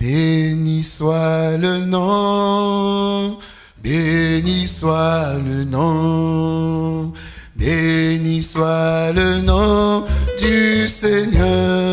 Béni soit le nom, béni soit le nom, béni soit le nom du Seigneur.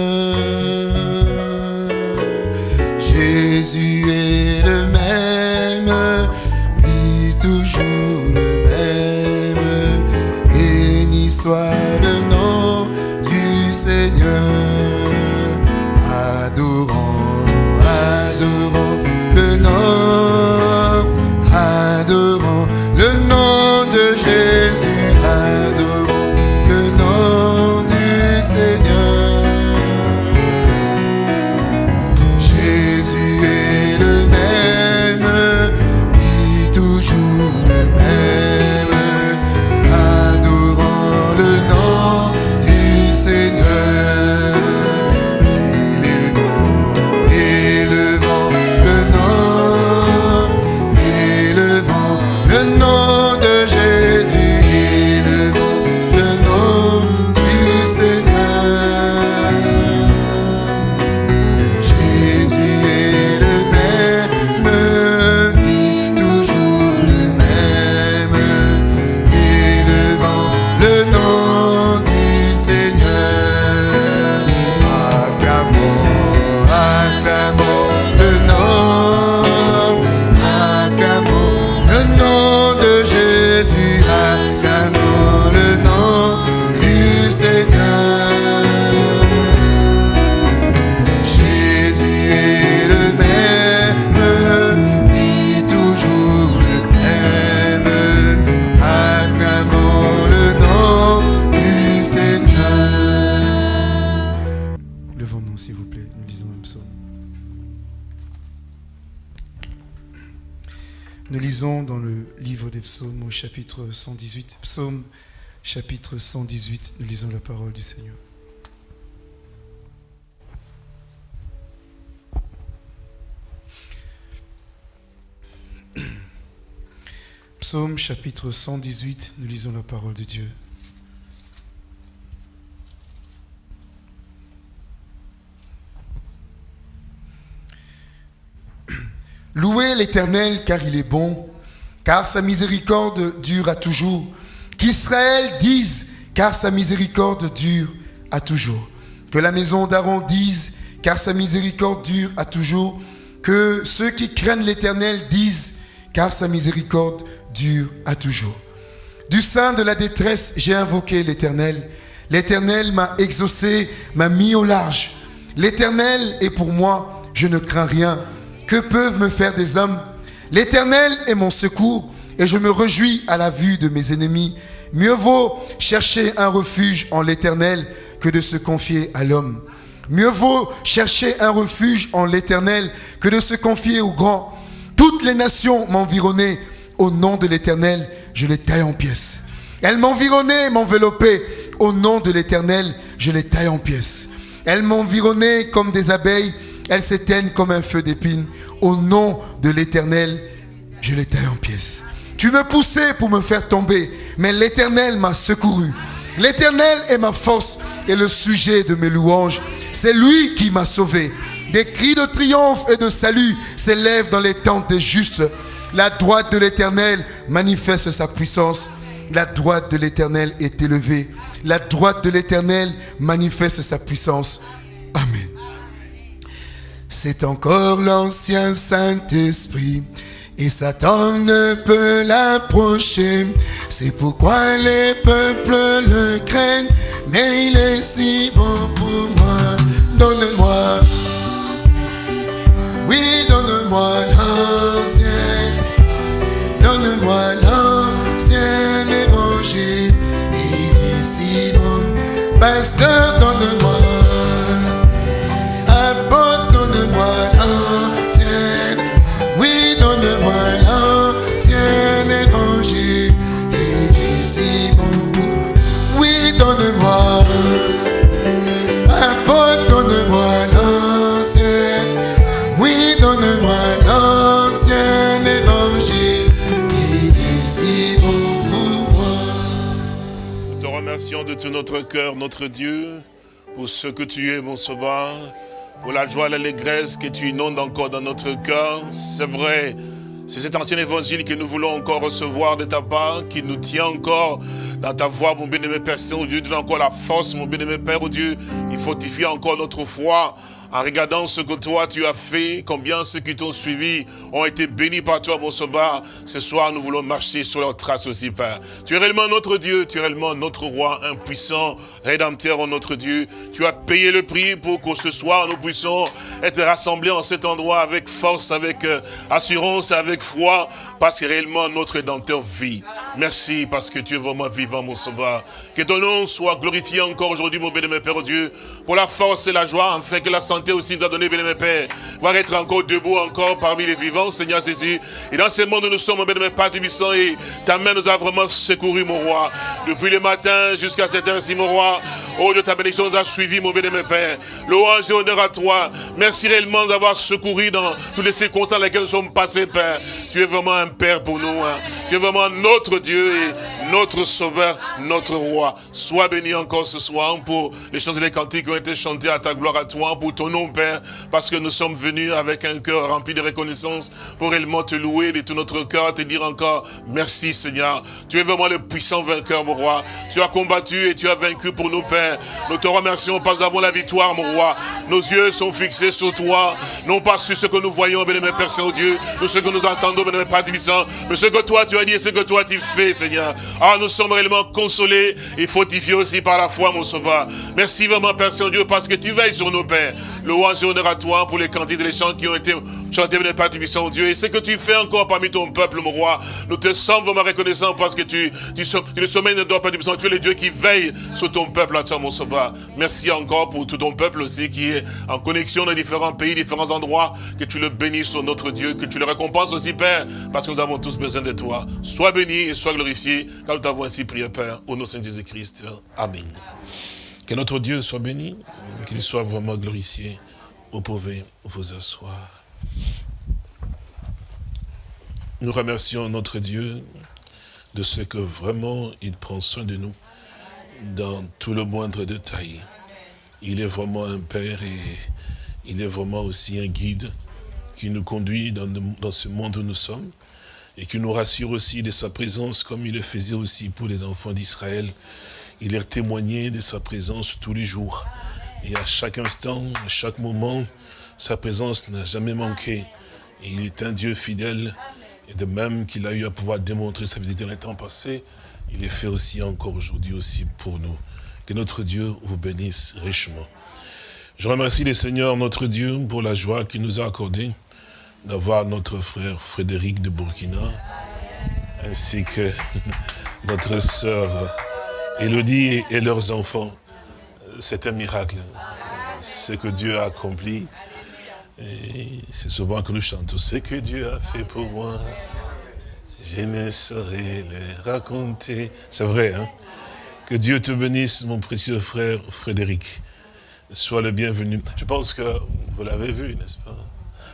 Chapitre 118, nous lisons la parole du Seigneur. Psaume chapitre 118, nous lisons la parole de Dieu. Louez l'Éternel car il est bon, car sa miséricorde dure à toujours. Qu'Israël dise car sa miséricorde dure à toujours. Que la maison d'Aaron dise car sa miséricorde dure à toujours. Que ceux qui craignent l'Éternel disent car sa miséricorde dure à toujours. Du sein de la détresse, j'ai invoqué l'Éternel. L'Éternel m'a exaucé, m'a mis au large. L'Éternel est pour moi, je ne crains rien. Que peuvent me faire des hommes? L'Éternel est mon secours et je me réjouis à la vue de mes ennemis. Mieux vaut chercher un refuge en l'Éternel que de se confier à l'homme. Mieux vaut chercher un refuge en l'Éternel que de se confier au grand. Toutes les nations m'environnaient. Au nom de l'Éternel, je les taille en pièces. Elles m'environnaient, m'enveloppaient. Au nom de l'Éternel, je les taille en pièces. Elles m'environnaient comme des abeilles. Elles s'éteignent comme un feu d'épine. Au nom de l'Éternel, je les taille en pièces. Tu me poussais pour me faire tomber, mais l'Éternel m'a secouru. L'Éternel est ma force et le sujet de mes louanges. C'est lui qui m'a sauvé. Des cris de triomphe et de salut s'élèvent dans les tentes des justes. La droite de l'Éternel manifeste sa puissance. La droite de l'Éternel est élevée. La droite de l'Éternel manifeste sa puissance. Amen. C'est encore l'ancien Saint-Esprit. Et Satan ne peut l'approcher. C'est pourquoi les peuples le craignent. Mais il est si bon pour moi. Donne-moi. Oui, donne-moi l'ancien. Donne-moi l'ancien évangile. Il est si bon. Pasteur, donne-moi. De tout notre cœur, notre Dieu, pour ce que tu es, mon sauveur. pour la joie et l'allégresse que tu inondes encore dans notre cœur. C'est vrai, c'est cet ancien évangile que nous voulons encore recevoir de ta part, qui nous tient encore dans ta voix, mon bien-aimé Père Saint-Dieu. Donne encore la force, mon bien-aimé Père, oh Dieu. Il fortifie encore notre foi en regardant ce que toi tu as fait, combien ceux qui t'ont suivi ont été bénis par toi, mon sauveur. Ce soir, nous voulons marcher sur leurs traces aussi, Père. Tu es réellement notre Dieu, tu es réellement notre roi, un puissant rédempteur en notre Dieu. Tu as payé le prix pour que ce soir, nous puissions être rassemblés en cet endroit avec force, avec euh, assurance, avec foi, parce que réellement notre rédempteur vit. Merci parce que tu es vraiment vivant, mon sauveur. Que ton nom soit glorifié encore aujourd'hui, mon béni, Père Dieu, pour la force et la joie, afin que la santé aussi doit donner, bien mes Père. Voir être encore debout encore parmi les vivants, Seigneur Jésus. Et dans ce monde nous sommes, bien mes Père puissant, et ta main nous a vraiment secouru, mon roi. Depuis le matin jusqu'à cette heure-ci, mon roi. Oh Dieu, ta bénédiction nous a suivi, mon bien mes Père. Louange et honneur à toi. Merci réellement d'avoir secouru dans toutes les circonstances dans lesquelles nous sommes passés, Père. Tu es vraiment un Père pour nous. Hein. Tu es vraiment notre Dieu et notre Sauveur, notre Roi. Sois béni encore ce soir pour les chants et les cantiques qui ont été chantés à ta gloire à toi, pour ton nom, Père, parce que nous sommes venus avec un cœur rempli de reconnaissance pour réellement te louer de tout notre cœur, te dire encore merci, Seigneur. Tu es vraiment le puissant vainqueur, mon roi. Tu as combattu et tu as vaincu pour nous, Père. Nous te remercions parce que nous avons la victoire, mon roi. Nos yeux sont fixés sur toi, non pas sur ce que nous voyons, aimé Père Saint-Dieu, ou ce que nous entendons, aimé Père Divissant, mais ce que toi tu as dit et ce que toi tu fais, Seigneur. Ah, nous sommes réellement consolés et fortifiés aussi par la foi, mon sauveur. Merci vraiment, Père Saint-Dieu, parce que tu veilles sur nos pères. Louange et honneur à toi pour les candides et les chants qui ont été chantés par Père puissant Dieu. Et ce que tu fais encore parmi ton peuple, mon roi, nous te sommes vraiment reconnaissants parce que tu, tu, tu le sommeil de toi, Père puissant Tu es le Dieu qui veille sur ton peuple, à toi, mon sauveur. Merci encore pour tout ton peuple aussi qui est en connexion dans différents pays, différents endroits. Que tu le bénisses notre Dieu, que tu le récompenses aussi, Père, parce que nous avons tous besoin de toi. Sois béni et sois glorifié, car nous t'avons ainsi prié, Père, au nom de Jésus-Christ. Amen. Que notre Dieu soit béni, qu'il soit vraiment glorifié. Vous pouvez vous asseoir. Nous remercions notre Dieu de ce que vraiment il prend soin de nous dans tout le moindre détail. Il est vraiment un Père et il est vraiment aussi un guide qui nous conduit dans ce monde où nous sommes et qui nous rassure aussi de sa présence comme il le faisait aussi pour les enfants d'Israël. Il leur témoignait de sa présence tous les jours. Et à chaque instant, à chaque moment, sa présence n'a jamais manqué. Et il est un Dieu fidèle. Et de même qu'il a eu à pouvoir démontrer sa fidélité dans les temps passés, il est fait aussi encore aujourd'hui aussi pour nous. Que notre Dieu vous bénisse richement. Je remercie le Seigneur, notre Dieu, pour la joie qu'il nous a accordée d'avoir notre frère Frédéric de Burkina, ainsi que notre sœur Elodie et leurs enfants c'est un miracle. Ce que Dieu a accompli. c'est souvent que nous chantons ce que Dieu a fait pour moi. Je ne saurais le raconter. C'est vrai, hein? Que Dieu te bénisse, mon précieux frère Frédéric. Sois le bienvenu. Je pense que vous l'avez vu, n'est-ce pas?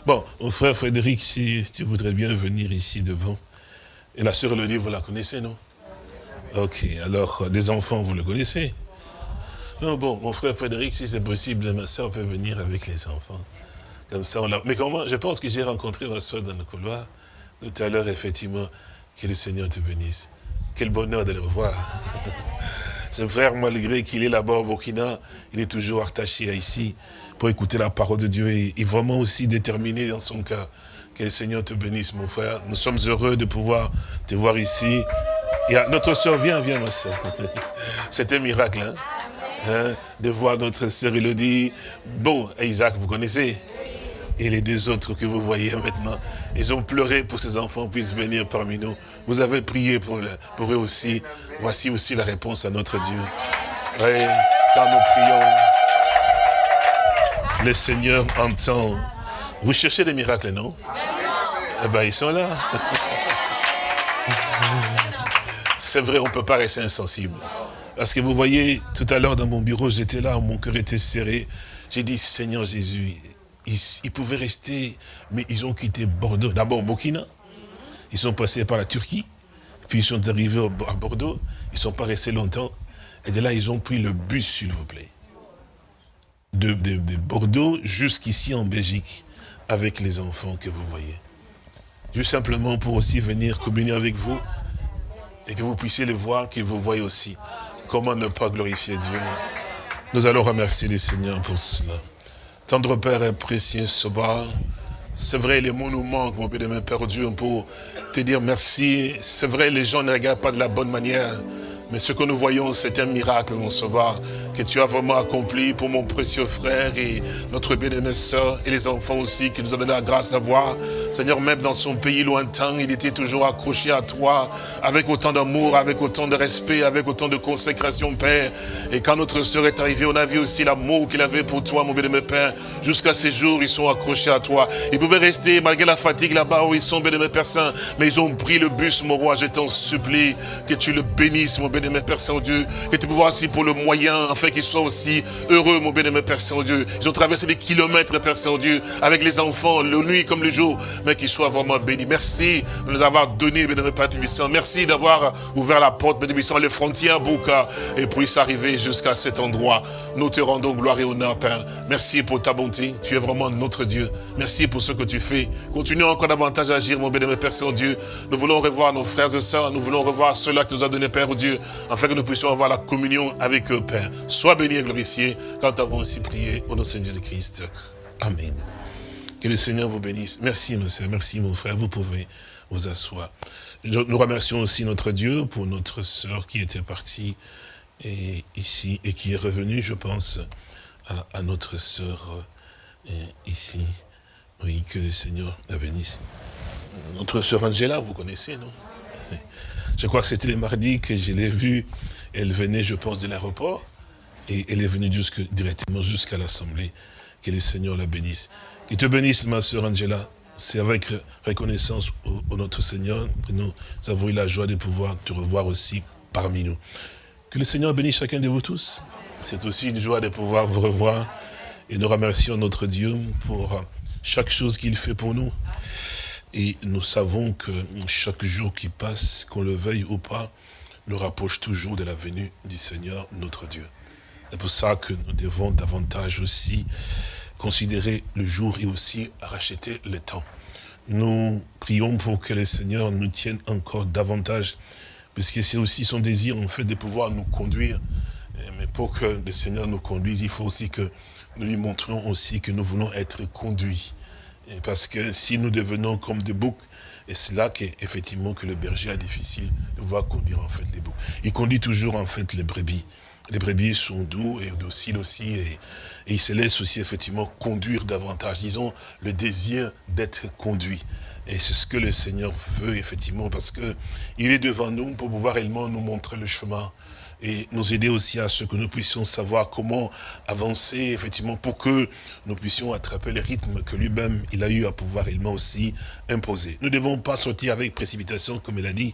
Bon, mon frère Frédéric, si tu voudrais bien venir ici devant. Et la sœur Elodie, vous la connaissez, non? Ok, alors, les enfants, vous le connaissez? Non, bon, mon frère Frédéric, si c'est possible, ma soeur peut venir avec les enfants. Comme ça, on l'a... Mais comment Je pense que j'ai rencontré ma soeur dans le couloir. Tout à l'heure, effectivement, que le Seigneur te bénisse. Quel bonheur de le revoir. Ce frère, malgré qu'il est là-bas au Burkina, il est toujours attaché à ici pour écouter la parole de Dieu et, vraiment aussi déterminé dans son cœur. Que le Seigneur te bénisse, mon frère. Nous sommes heureux de pouvoir te voir ici. Et notre soeur, viens, viens, ma soeur. C'est un miracle, hein? Hein, de voir notre sœur Elodie. Bon, Isaac, vous connaissez? Et les deux autres que vous voyez maintenant, ils ont pleuré pour que ces enfants puissent venir parmi nous. Vous avez prié pour, pour eux aussi. Voici aussi la réponse à notre Dieu. Oui, quand nous prions, le Seigneur entend. Vous cherchez des miracles, non? Eh bien, ils sont là. C'est vrai, on ne peut pas rester insensible. Parce que vous voyez, tout à l'heure dans mon bureau, j'étais là, mon cœur était serré. J'ai dit, Seigneur Jésus, ils, pouvaient rester, mais ils ont quitté Bordeaux. D'abord Burkina, ils sont passés par la Turquie, puis ils sont arrivés à Bordeaux, ils ne sont pas restés longtemps. Et de là, ils ont pris le bus, s'il vous plaît. De, de Bordeaux jusqu'ici en Belgique avec les enfants que vous voyez. Juste simplement pour aussi venir communier avec vous et que vous puissiez les voir, qu'ils vous voient aussi. Comment ne pas glorifier Dieu Nous allons remercier les seigneurs pour cela. Tendre Père et précieux soir, c'est vrai, les mots nous manquent, mon Père, Père Dieu, pour te dire merci. C'est vrai, les gens ne regardent pas de la bonne manière. Mais ce que nous voyons, c'est un miracle, mon sauveur, que tu as vraiment accompli pour mon précieux frère et notre bien-aimée soeur et les enfants aussi, qui nous ont donné la grâce d'avoir. Seigneur, même dans son pays lointain, il était toujours accroché à toi, avec autant d'amour, avec autant de respect, avec autant de consécration, Père. Et quand notre soeur est arrivée, on a vu aussi l'amour qu'il avait pour toi, mon bien-aimé Père. Jusqu'à ces jours, ils sont accrochés à toi. Ils pouvaient rester, malgré la fatigue là-bas où ils sont, bien-aimé Père Saint, mais ils ont pris le bus, mon roi. Je t'en supplie que tu le bénisses, mon bien-aimé Père Saint-Dieu, que tu peux voir aussi pour le moyen, afin qu'ils soient aussi heureux, mon bien-aimé Père Saint-Dieu. Ils ont traversé des kilomètres, Père Saint-Dieu, avec les enfants, le nuit comme le jour, mais qu'ils soient vraiment bénis. Merci de nous avoir donné, bien-aimé Père Tibissant. Merci d'avoir ouvert la porte, bien Tibissant, les frontières, Bouka, et puisse arriver jusqu'à cet endroit. Nous te rendons gloire et honneur, Père. Merci pour ta bonté. Tu es vraiment notre Dieu. Merci pour ce que tu fais. Continue encore davantage à agir, mon bien-aimé Père Saint-Dieu. Nous voulons revoir nos frères et sœurs. Nous voulons revoir ceux-là que tu nous as donné, Père Dieu, afin que nous puissions avoir la communion avec eux, Père. Sois béni et glorifié quand avons aussi prié au nom de Jésus-Christ. Amen. Que le Seigneur vous bénisse. Merci, mon Seigneur. Merci, mon frère. Vous pouvez vous asseoir. Nous remercions aussi notre Dieu pour notre sœur qui était partie et, ici et qui est revenue, je pense, à, notre sœur ici. Oui, que le Seigneur la bénisse. Notre sœur Angela, vous connaissez, non? Je crois que c'était le mardi que je l'ai vue. Elle venait, je pense, de l'aéroport. Et elle est venue jusque, directement jusqu'à l'Assemblée. Que le Seigneur la bénisse. Qu'il te bénisse, ma sœur Angela. C'est avec reconnaissance au, notre Seigneur que nous avons eu la joie de pouvoir te revoir aussi parmi nous. Que le Seigneur bénisse chacun de vous tous. C'est aussi une joie de pouvoir vous revoir. Et nous remercions notre Dieu pour chaque chose qu'il fait pour nous. Et nous savons que chaque jour qui passe, qu'on le veuille ou pas, nous rapproche toujours de la venue du Seigneur notre Dieu. C'est pour ça que nous devons davantage aussi considérer le jour et aussi racheter le temps. Nous prions pour que le Seigneur nous tienne encore davantage, puisque c'est aussi son désir en fait de pouvoir nous conduire. Mais pour que le Seigneur nous conduise, il faut aussi que nous lui montrions aussi que nous voulons être conduits. Parce que si nous devenons comme des boucs, et c'est là qu'effectivement que le berger a difficile de voir conduire en fait les boucs. Il conduit toujours en fait les brebis. Les brebis sont doux et dociles aussi et, ils se laissent aussi effectivement conduire davantage. Ils ont le désir d'être conduits. Et c'est ce que le Seigneur veut effectivement parce que il est devant nous pour pouvoir réellement nous montrer le chemin et nous aider aussi à ce que nous puissions savoir comment avancer, effectivement, pour que nous puissions attraper le rythme que lui-même, il a eu à pouvoir réellement aussi imposer. Nous ne devons pas sortir avec précipitation, comme il a dit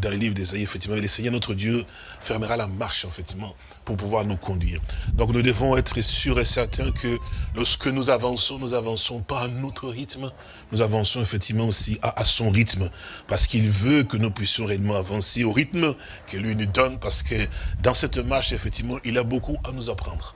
dans le livre d'Esaïe, effectivement, le Seigneur notre Dieu fermera la marche, effectivement, pour pouvoir nous conduire. Donc nous devons être sûrs et certains que lorsque nous avançons, nous avançons pas à notre rythme, nous avançons effectivement aussi à, son rythme, parce qu'il veut que nous puissions réellement avancer au rythme que lui nous donne, parce que dans cette marche, effectivement, il a beaucoup à nous apprendre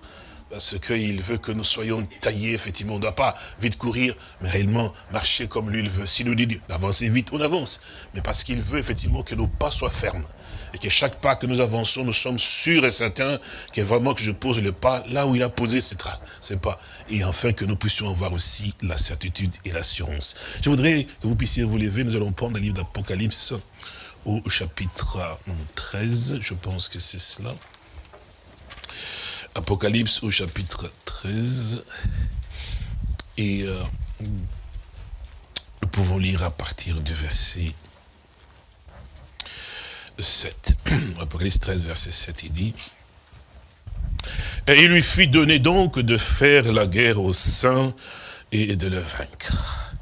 parce qu'il veut que nous soyons taillés, effectivement, on ne doit pas vite courir, mais réellement marcher comme lui il veut. S'il nous dit d'avancer vite, on avance, mais parce qu'il veut effectivement que nos pas soient fermes, et que chaque pas que nous avançons, nous sommes sûrs et certains que vraiment que je pose le pas là où il a posé ses pas, et enfin que nous puissions avoir aussi la certitude et l'assurance. Je voudrais que vous puissiez vous lever, nous allons prendre le livre d'Apocalypse au chapitre 13, je pense que c'est cela. Apocalypse au chapitre 13. Et euh, nous pouvons lire à partir du verset 7. Apocalypse 13, verset 7, il dit, Et il lui fit donner donc de faire la guerre aux saints et de le vaincre.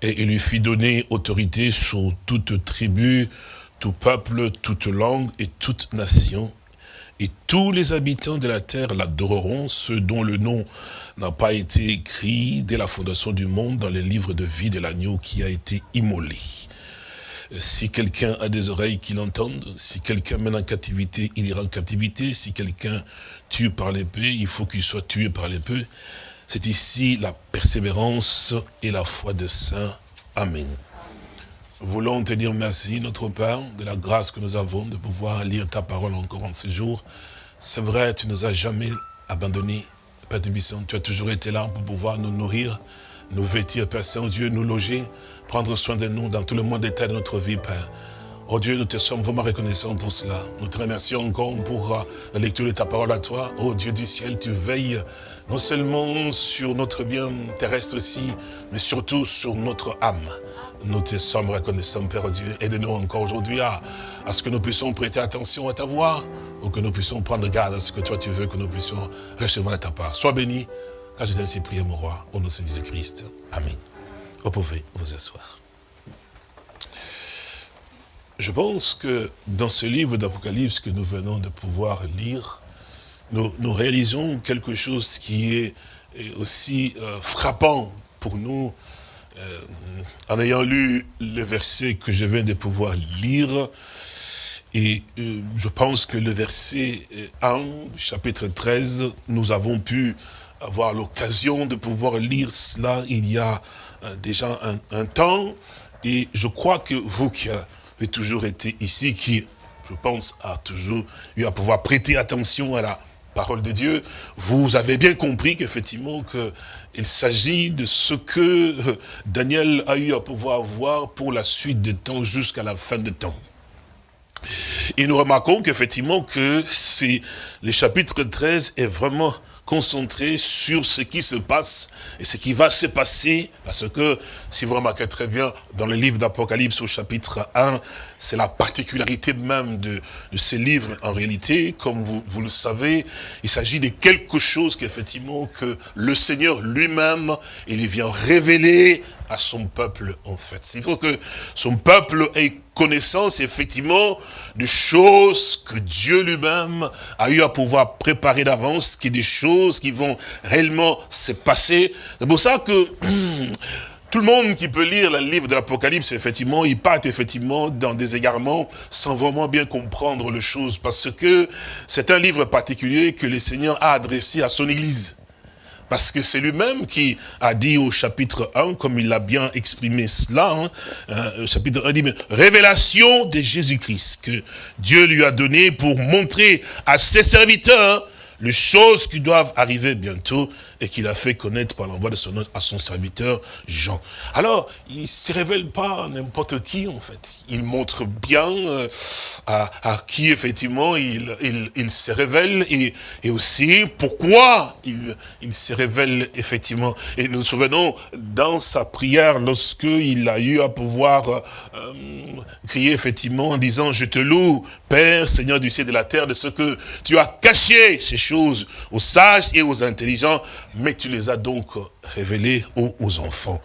Et il lui fit donner autorité sur toute tribu, tout peuple, toute langue et toute nation et tous les habitants de la terre l'adoreront, ceux dont le nom n'a pas été écrit dès la fondation du monde dans les livres de vie de l'agneau qui a été immolé. Si quelqu'un a des oreilles qui l'entendent, si quelqu'un mène en captivité, il ira en captivité. Si quelqu'un tue par l'épée, il faut qu'il soit tué par l'épée. C'est ici la persévérance et la foi des saints. Amen. Voulons te dire merci, notre Père, de la grâce que nous avons de pouvoir lire ta parole encore en ces jours. C'est vrai, tu nous as jamais abandonnés, Père de Bisson. Tu as toujours été là pour pouvoir nous nourrir, nous vêtir, Père Saint-Dieu, nous loger, prendre soin de nous dans tout le monde état de notre vie, Père. Oh Dieu, nous te sommes vraiment reconnaissants pour cela. Nous te remercions encore pour euh, la lecture de ta parole à toi. Oh Dieu du ciel, tu veilles non seulement sur notre bien terrestre aussi, mais surtout sur notre âme. Nous te sommes reconnaissants, Père Dieu. Aide-nous encore aujourd'hui à, à ce que nous puissions prêter attention à ta voix, ou que nous puissions prendre garde à ce que toi tu veux que nous puissions recevoir de ta part. Sois béni, car je t'ai ainsi prié, mon roi, au nom de Jésus-Christ. Amen. Vous pouvez vous asseoir. Je pense que dans ce livre d'Apocalypse que nous venons de pouvoir lire, nous, réalisons quelque chose qui est, aussi euh, frappant pour nous, euh, en ayant lu le verset que je viens de pouvoir lire, et euh, je pense que le verset 1, chapitre 13, nous avons pu avoir l'occasion de pouvoir lire cela il y a déjà un, un, temps, et je crois que vous qui toujours été ici, qui, je pense, a toujours eu à pouvoir prêter attention à la parole de Dieu, vous avez bien compris qu'effectivement, il s'agit de ce que euh, Daniel a eu à pouvoir voir pour la suite des temps jusqu'à la fin des temps. Et nous remarquons qu'effectivement que c'est le chapitre 13 est vraiment concentré sur ce qui se passe et ce qui va se passer, parce que, si vous remarquez très bien, dans le livre d'Apocalypse au chapitre 1, c'est la particularité même de, ces livres, en réalité, comme vous, vous le savez, il s'agit de quelque chose qu'effectivement, que le Seigneur lui-même, il vient révéler à son peuple, en fait. Il faut que son peuple ait connaissance, effectivement, de choses que Dieu lui-même a eu à pouvoir préparer d'avance, qui des choses qui vont réellement se passer. C'est pour ça que tout le monde qui peut lire le livre de l'Apocalypse, effectivement, il part effectivement dans des égarements sans vraiment bien comprendre les choses, parce que c'est un livre particulier que le Seigneur a adressé à son Église. Parce que c'est lui-même qui a dit au chapitre 1, comme il a bien exprimé cela, hein, euh, chapitre 1 dit, révélation de Jésus-Christ, que Dieu lui a donné pour montrer à ses serviteurs les choses qui doivent arriver bientôt et qu'il a fait connaître par l'envoi de son à son serviteur Jean. Alors, il ne se révèle pas n'importe qui, en fait. Il montre bien euh, à, à, qui, effectivement, il, il, il se révèle et, et, aussi pourquoi il, il se révèle, effectivement. Et nous nous souvenons, dans sa prière, lorsqu'il a eu à pouvoir euh, crier, effectivement, en disant, je te loue, Père, Seigneur du ciel et de la terre, de ce que tu as caché ces choses aux sages et aux intelligents, mais tu les as donc révélés aux, enfants.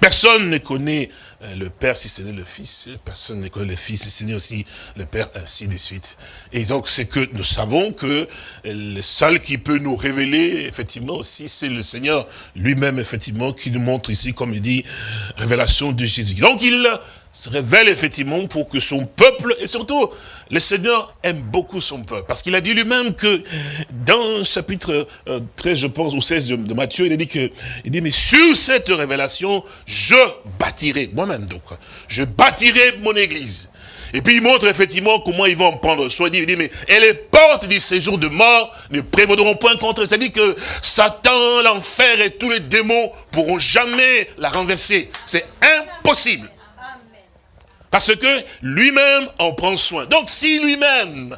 Personne ne connaît euh, le Père si ce n'est le Fils, personne ne connaît le Fils si ce n'est aussi le Père, ainsi de suite. Et donc c'est que nous savons que le seul qui peut nous révéler, effectivement, aussi, c'est le Seigneur lui-même, effectivement, qui nous montre ici, comme il dit, révélation de Jésus. Donc il se révèle effectivement pour que son peuple, et surtout, le Seigneur aime beaucoup son peuple. Parce qu'il a dit lui-même que dans chapitre 13, euh, je pense, ou 16 de, Matthieu, il a dit que, il dit, mais sur cette révélation, je bâtirai, moi-même donc, je bâtirai mon église. Et puis il montre effectivement comment ils vont en prendre soin. Il dit, mais et les portes du séjour de mort ne prévaudront point contre. C'est-à-dire que Satan, l'enfer et tous les démons pourront jamais la renverser. C'est impossible. Parce que lui-même en prend soin. Donc si lui-même,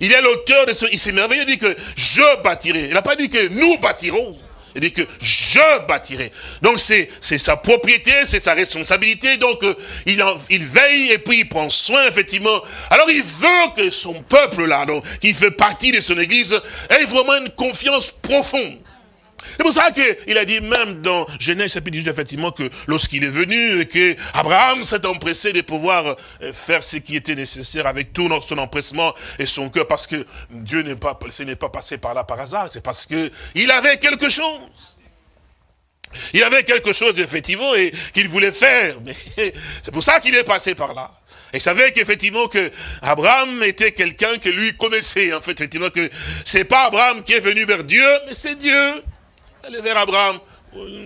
il est l'auteur de ce... Il s'est merveilleux, il dit que je bâtirai. Il n'a pas dit que nous bâtirons. Il dit que je bâtirai. Donc c'est sa propriété, c'est sa responsabilité. Donc euh, il, il veille et puis il prend soin, effectivement. Alors il veut que son peuple là, donc, qui fait partie de son église, ait vraiment une confiance profonde. C'est pour ça qu'il a dit même dans Genèse chapitre 18, effectivement, que lorsqu'il est venu, et que Abraham s'est empressé de pouvoir euh, faire ce qui était nécessaire avec tout son empressement et son cœur, parce que Dieu n'est pas, ce n'est pas passé par là par hasard, c'est parce que il avait quelque chose. Il avait quelque chose, effectivement, et qu'il voulait faire. C'est pour ça qu'il est passé par là. Et savait qu'effectivement que Abraham était quelqu'un que lui connaissait, en fait, effectivement que c'est pas Abraham qui est venu vers Dieu, mais c'est Dieu. Est vers Abraham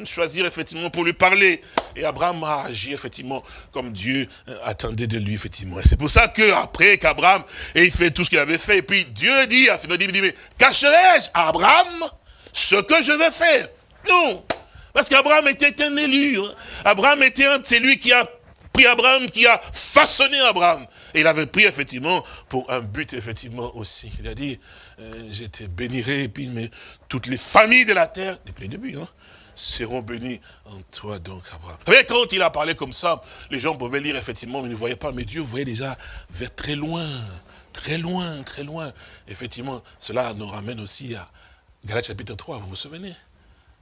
choisir effectivement pour lui parler. Et Abraham a agi effectivement comme Dieu euh, attendait de lui effectivement. Et c'est pour ça que après qu'Abraham ait fait tout ce qu'il avait fait, et puis Dieu dit, à dit, mais cacherai-je à Abraham ce que je vais faire? Non Parce qu'Abraham était un élu. Hein. Abraham était un, c'est lui qui a pris Abraham, qui a façonné Abraham. Et il avait pris effectivement pour un but effectivement aussi. Il a dit, euh, te bénirai, et puis toutes les familles de la terre, depuis le début, hein, seront bénis en toi donc, Abraham. Vous quand il a parlé comme ça, les gens pouvaient lire effectivement, mais ils ne voyaient pas, mais Dieu voyait déjà vers très loin, très loin, très loin. Effectivement, cela nous ramène aussi à Galates chapitre 3, vous vous souvenez?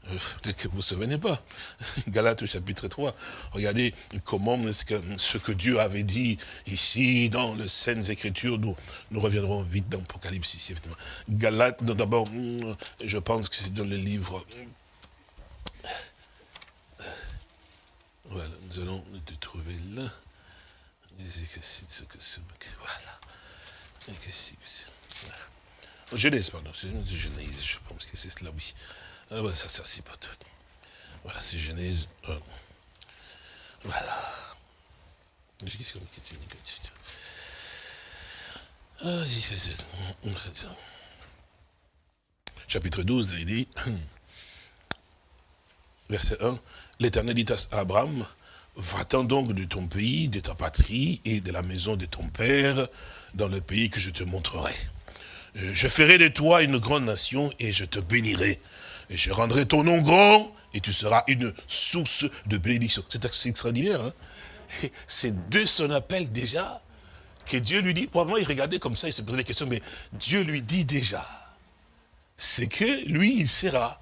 Peut-être que vous ne vous souvenez pas. Galates chapitre 3. Regardez comment ce que Dieu avait dit ici dans les Saintes Écritures, nous, nous reviendrons vite dans l'Apocalypse ici, effectivement. Galates, d'abord, hmm, je pense que c'est dans le livre Voilà, nous allons te trouver là. Voilà. Genèse, pardon, Genèse, je pense que c'est cela, oui. Ah, ça, pas tout. Voilà, c'est Genèse. Voilà. Chapitre 12, il dit, verset 1, L'Éternel dit à Abraham, va-t'en donc de ton pays, de ta patrie et de la maison de ton père, dans le pays que je te montrerai. Euh, je ferai de toi une grande nation et je te bénirai. Je rendrai ton nom grand et tu seras une source de bénédiction. C'est extraordinaire. Hein C'est de son appel déjà que Dieu lui dit. Probablement il regardait comme ça, il se posait des questions, mais Dieu lui dit déjà. C'est que lui, il sera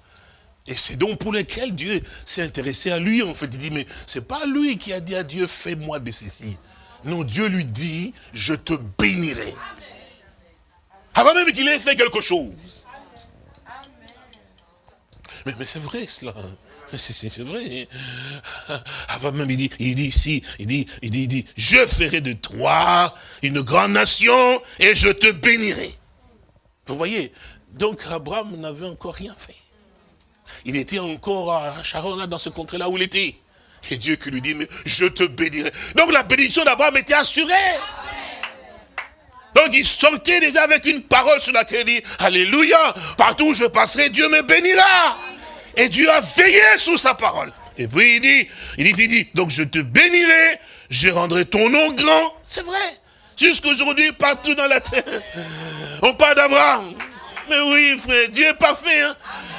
et c'est donc pour lequel Dieu s'est intéressé à lui, en fait. Il dit, mais c'est pas lui qui a dit à Dieu, fais-moi de ceci. Non, Dieu lui dit, je te bénirai. Avant même qu'il ait fait quelque chose. Mais, c'est vrai cela. C'est vrai. Avant même, il dit, il dit ici, il dit, il dit, il dit, je ferai de toi une grande nation et je te bénirai. Vous voyez, donc Abraham n'avait encore rien fait. Il était encore à Sharon, dans ce contrée-là où il était. Et Dieu qui lui dit, mais je te bénirai. Donc la bénédiction d'Abraham était assurée. Donc il sortait déjà avec une parole sur laquelle il dit, Alléluia, partout où je passerai, Dieu me bénira. Et Dieu a veillé sous sa parole. Et puis il dit, il dit, il dit, donc je te bénirai, je rendrai ton nom grand. C'est vrai. Jusqu'aujourd'hui, partout dans la terre, on parle d'Abraham. Mais oui, frère, Dieu est parfait. Hein?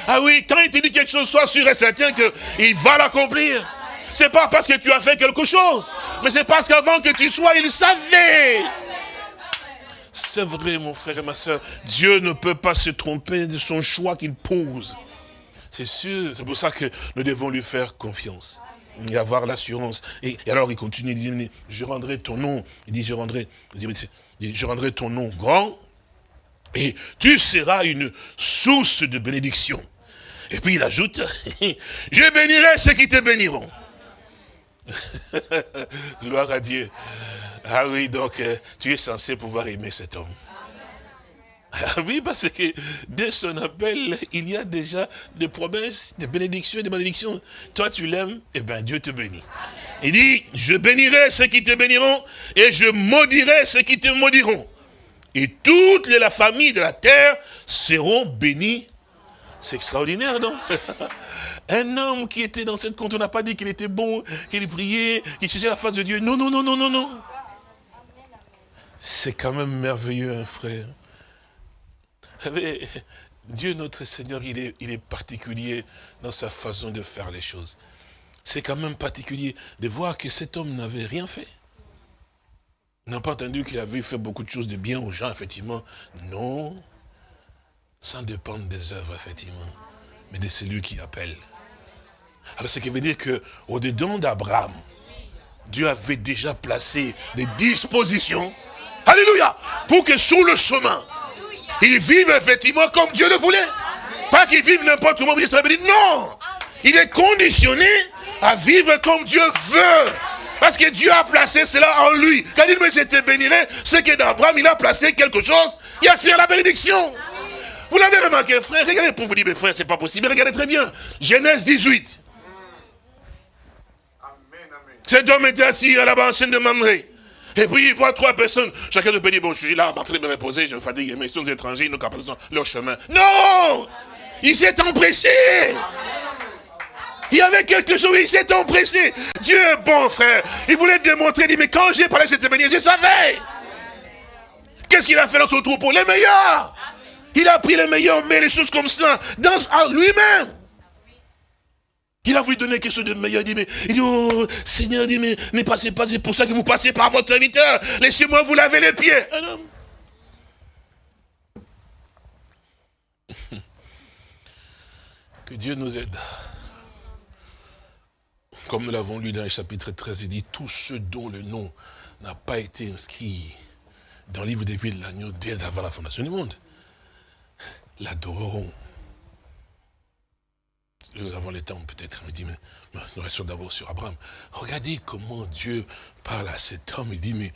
Ah oui, quand il te dit quelque chose, sois sûr et certain qu'il va l'accomplir. C'est pas parce que tu as fait quelque chose, mais c'est parce qu'avant que tu sois, il savait. C'est vrai, mon frère et ma soeur, Dieu ne peut pas se tromper de son choix qu'il pose. C'est sûr, c'est pour ça que nous devons lui faire confiance et avoir l'assurance. Et, alors il continue, il dit, je rendrai ton nom, il dit, je rendrai, je rendrai ton nom grand, et tu seras une source de bénédiction. Et puis il ajoute, je bénirai ceux qui te béniront. Gloire à Dieu. Ah oui, donc euh, tu es censé pouvoir aimer cet homme. Ah oui, parce que dès son appel, il y a déjà des promesses, des bénédictions et des malédictions. Toi, tu l'aimes, et eh bien Dieu te bénit. Il dit, je bénirai ceux qui te béniront, et je maudirai ceux qui te maudiront. Et toute la famille de la terre seront bénies c'est extraordinaire, non? Un homme qui était dans cette compte, on n'a pas dit qu'il était bon, qu'il priait, qu'il cherchait la face de Dieu. Non, non, non, non, non, non. C'est quand même merveilleux, un frère. Dieu, notre Seigneur, il est, il particulier dans sa façon de faire les choses. C'est quand même particulier de voir que cet homme n'avait rien fait. On n'a pas entendu qu'il avait fait beaucoup de choses de bien aux gens, effectivement. Non sans dépendre des œuvres, effectivement, mais de celui qui appelle. Alors, ce qui veut dire qu'au dedans d'Abraham, Dieu avait déjà placé des dispositions, alléluia, pour que sur le chemin, il vive effectivement comme Dieu le voulait. Pas qu'il vive n'importe comment, non, il est conditionné à vivre comme Dieu veut. Parce que Dieu a placé cela en lui. Quand il dit, mais je te bénirai, c'est que dans Abraham, il a placé quelque chose Il aspire à la bénédiction. Vous l'avez remarqué, frère, regardez pour vous dire, mes frères, c'est pas possible. Mais regardez très bien. Genèse 18. Cet homme était assis à la banque de Mamré. Et puis il voit trois personnes. Chacun de peut dire, bon, je suis là en train de me reposer, je me fatigue, mais ils sont étrangers, ils n'ont qu'à passer leur chemin. Non Il s'est empressé. Il y avait quelque chose, il s'est empressé. Dieu est bon, frère. Il voulait démontrer, il dit, mais quand j'ai parlé de cette manière, je savais. Qu'est-ce qu'il a fait dans son troupeau? Les meilleurs. Il a pris les meilleurs, mais les choses comme cela, dans lui-même. Il a voulu donner quelque chose de meilleur. Il dit, mais, il dit, oh, Seigneur, dit, mais ne passez pas, c'est pour ça que vous passez par votre serviteur. Laissez-moi vous laver les pieds. Que Dieu nous aide. Comme nous l'avons lu dans le chapitre 13, il dit, tous ceux dont le nom n'a pas été inscrit dans le livre des vies de l'agneau dès avant la fondation du monde, l'adoreront nous avons le temps peut-être, il dit, mais nous restons d'abord sur Abraham. Regardez comment Dieu parle à cet homme, il dit, mais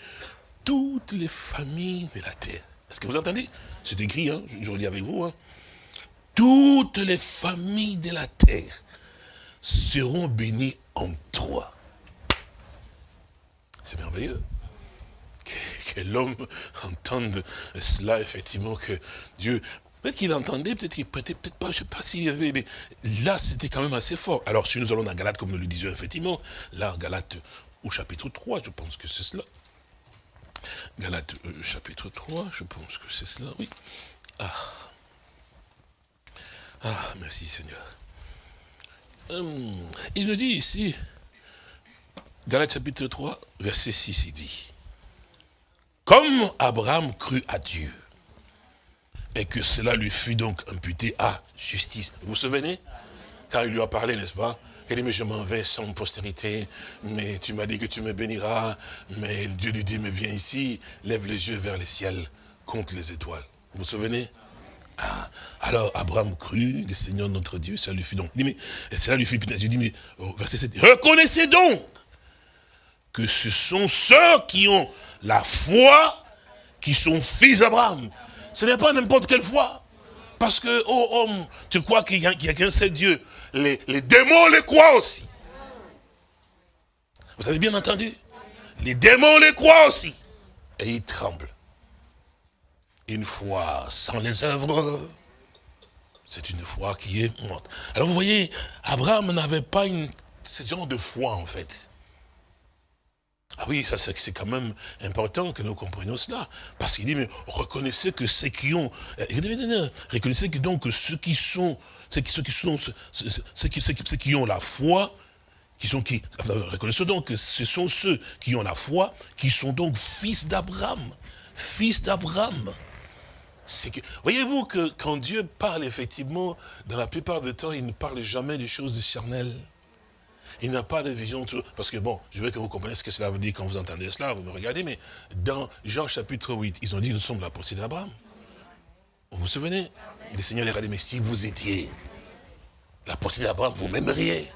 toutes les familles de la terre, est-ce que vous entendez? C'est écrit, hein, je, je relis avec vous, hein. toutes les familles de la terre seront bénies en toi. C'est merveilleux que, que l'homme entende cela, effectivement, que Dieu Peut-être qu'il entendait, peut-être qu'il prêtait, peut-être pas, je ne sais pas s'il y avait, mais là, c'était quand même assez fort. Alors, si nous allons dans Galate, comme nous le disions, effectivement, là, Galate, au chapitre 3, je pense que c'est cela. Galate, euh, chapitre 3, je pense que c'est cela, oui. Ah. Ah, merci Seigneur. Hum, il nous dit ici, Galate chapitre 3, verset 6, il dit, comme Abraham crut à Dieu, et que cela lui fut donc imputé à justice. Vous vous souvenez? Quand il lui a parlé, n'est-ce pas? Il dit, mais je m'en vais sans postérité, mais tu m'as dit que tu me béniras. Mais Dieu lui dit, mais viens ici, lève les yeux vers le ciel, compte les étoiles. Vous vous souvenez? Ah, alors Abraham crut, le Seigneur notre Dieu, ça lui fut donc. mais, cela lui fut dis, mais, verset 7, reconnaissez donc que ce sont ceux qui ont la foi qui sont fils d'Abraham. Ce n'est pas n'importe quelle foi. Parce que, oh homme, tu crois qu'il n'y a, qu'un seul Dieu. Les, les démons les croient aussi. Vous avez bien entendu? Les démons les croient aussi. Et ils tremblent. Une foi sans les œuvres, c'est une foi qui est morte. Alors vous voyez, Abraham n'avait pas une, ce genre de foi en fait. Ah oui, ça c'est quand même important que nous comprenions cela. Parce qu'il dit, mais reconnaissez que ceux qui ont... Euh, reconnaissez que donc ceux qui sont... Ceux qui, sont... Ceux qui, ceux qui ont la foi, qui sont qui Reconnaissez donc que ce sont ceux qui ont la foi, qui sont donc fils d'Abraham. Fils d'Abraham. Voyez-vous que quand Dieu parle, effectivement, dans la plupart du temps, il ne parle jamais des choses charnelles. Il n'a pas de vision. Parce que bon, je veux que vous compreniez ce que cela veut dire quand vous entendez cela, vous me regardez, mais dans Jean chapitre 8, ils ont dit nous sommes la pensée d'Abraham. Vous vous souvenez? Le Seigneur les a dit, mais si vous étiez la pensée d'Abraham, vous m'aimeriez.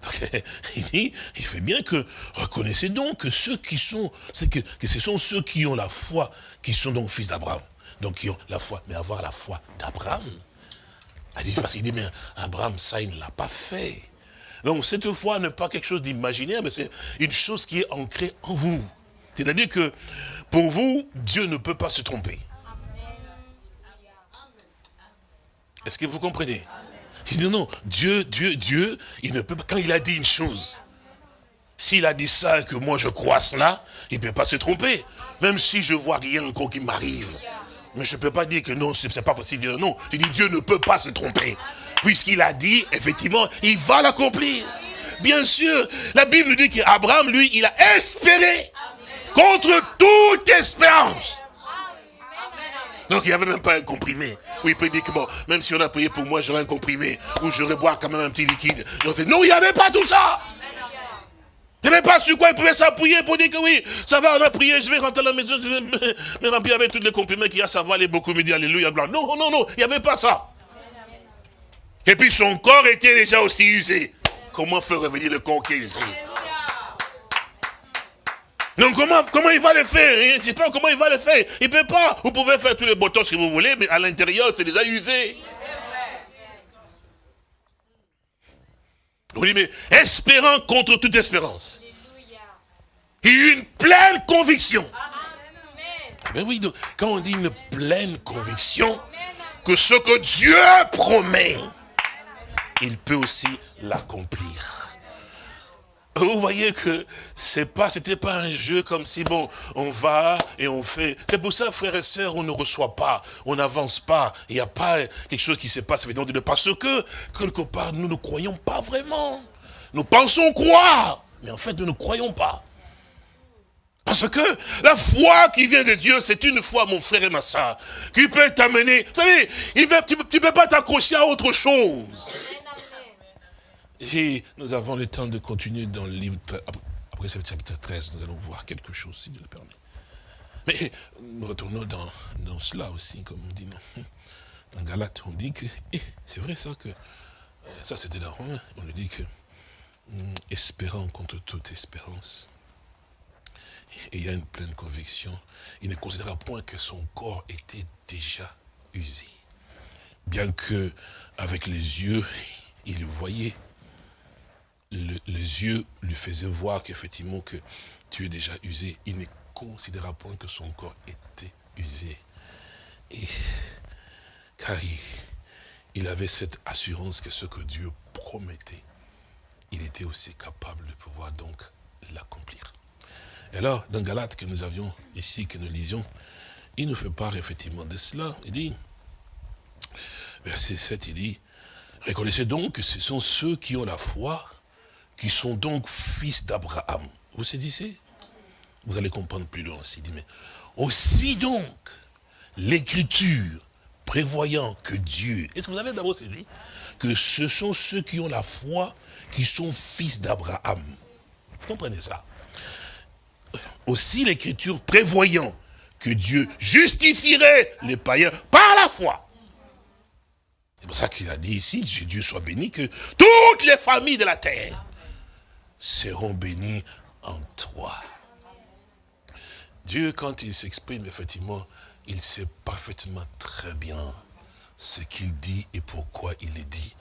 il dit, il fait bien que reconnaissez donc que ceux qui sont, que ce sont ceux qui ont la foi, qui sont donc fils d'Abraham. Donc qui ont la foi, mais avoir la foi d'Abraham. Parce qu'il dit, mais Abraham, ça, il ne l'a pas fait. Donc cette foi n'est pas quelque chose d'imaginaire, mais c'est une chose qui est ancrée en vous. C'est-à-dire que pour vous, Dieu ne peut pas se tromper. Est-ce que vous comprenez? Il dit non, Dieu, Dieu, Dieu, il ne peut pas, quand il a dit une chose, s'il a dit ça et que moi je crois cela, il ne peut pas se tromper. Même si je vois rien encore qui m'arrive. Mais je ne peux pas dire que non, ce n'est pas possible. Non, je dis Dieu ne peut pas se tromper puisqu'il a dit, effectivement, il va l'accomplir. Bien sûr, la Bible nous dit qu'Abraham, lui, il a espéré contre toute espérance. Donc il n'y avait même pas un comprimé. Oui, il peut dire que bon, même si on a prié pour moi, j'aurais un comprimé, ou j'aurais boire quand même un petit liquide. Non, il n'y avait pas tout ça. Il n'y avait pas sur quoi il pouvait s'appuyer pour dire que oui, ça va, on a prié, je vais rentrer à la maison, je vais me remplir avec tous les comprimés qu'il y a, ça va aller beaucoup me dire Alléluia, blanc. Non, non, non, il n'y avait pas ça. Et puis son corps était déjà aussi usé. Comment faire revenir le corps qui est usé? Donc comment, comment il va le faire ne pas comment il va le faire. Il ne peut pas. Vous pouvez faire tous les boutons que vous voulez, mais à l'intérieur, c'est déjà usé. Oui, mais espérant contre toute espérance. A une pleine conviction. Mais oui, quand on dit une pleine conviction, que ce que Dieu promet, il peut aussi l'accomplir. Vous voyez que c'est pas, c'était pas un jeu comme si bon, on va et on fait. C'est pour ça, frères et sœurs, on ne reçoit pas, on n'avance pas. Il n'y a pas quelque chose qui se passe parce que quelque part nous ne croyons pas vraiment. Nous pensons croire, mais en fait nous ne croyons pas. Parce que la foi qui vient de Dieu, c'est une foi, mon frère et ma soeur, qui peut t'amener. Vous savez, tu ne peux pas t'accrocher à autre chose. Et nous avons le temps de continuer dans le livre, après ce chapitre 13, nous allons voir quelque chose, si Dieu le permet. Mais nous retournons dans, dans cela aussi, comme on dit. Dans Galate, on dit que, c'est vrai ça que, ça c'était dans Rome, on dit que, hum, espérant contre toute espérance, et une pleine conviction, il ne considéra point que son corps était déjà usé. Bien que, avec les yeux, il voyait les yeux lui faisaient voir qu'effectivement que tu es déjà usé. Il ne considéra point que son corps était usé. Et, car il, avait cette assurance que ce que Dieu promettait, il était aussi capable de pouvoir donc l'accomplir. Et alors, dans Galate que nous avions ici, que nous lisions, il nous fait part effectivement de cela. Il dit, verset 7, il dit, reconnaissez donc que ce sont ceux qui ont la foi, qui sont donc fils d'Abraham. Vous saisissez? Vous allez comprendre plus loin aussi. Mais aussi donc, l'écriture prévoyant que Dieu, est-ce que vous avez d'abord saisi que ce sont ceux qui ont la foi qui sont fils d'Abraham? Vous comprenez ça? Aussi l'écriture prévoyant que Dieu justifierait les païens par la foi. C'est pour ça qu'il a dit ici, Dieu soit béni, que toutes les familles de la terre seront bénis en toi. Dieu, quand il s'exprime, effectivement, il sait parfaitement très bien ce qu'il dit et pourquoi il le dit.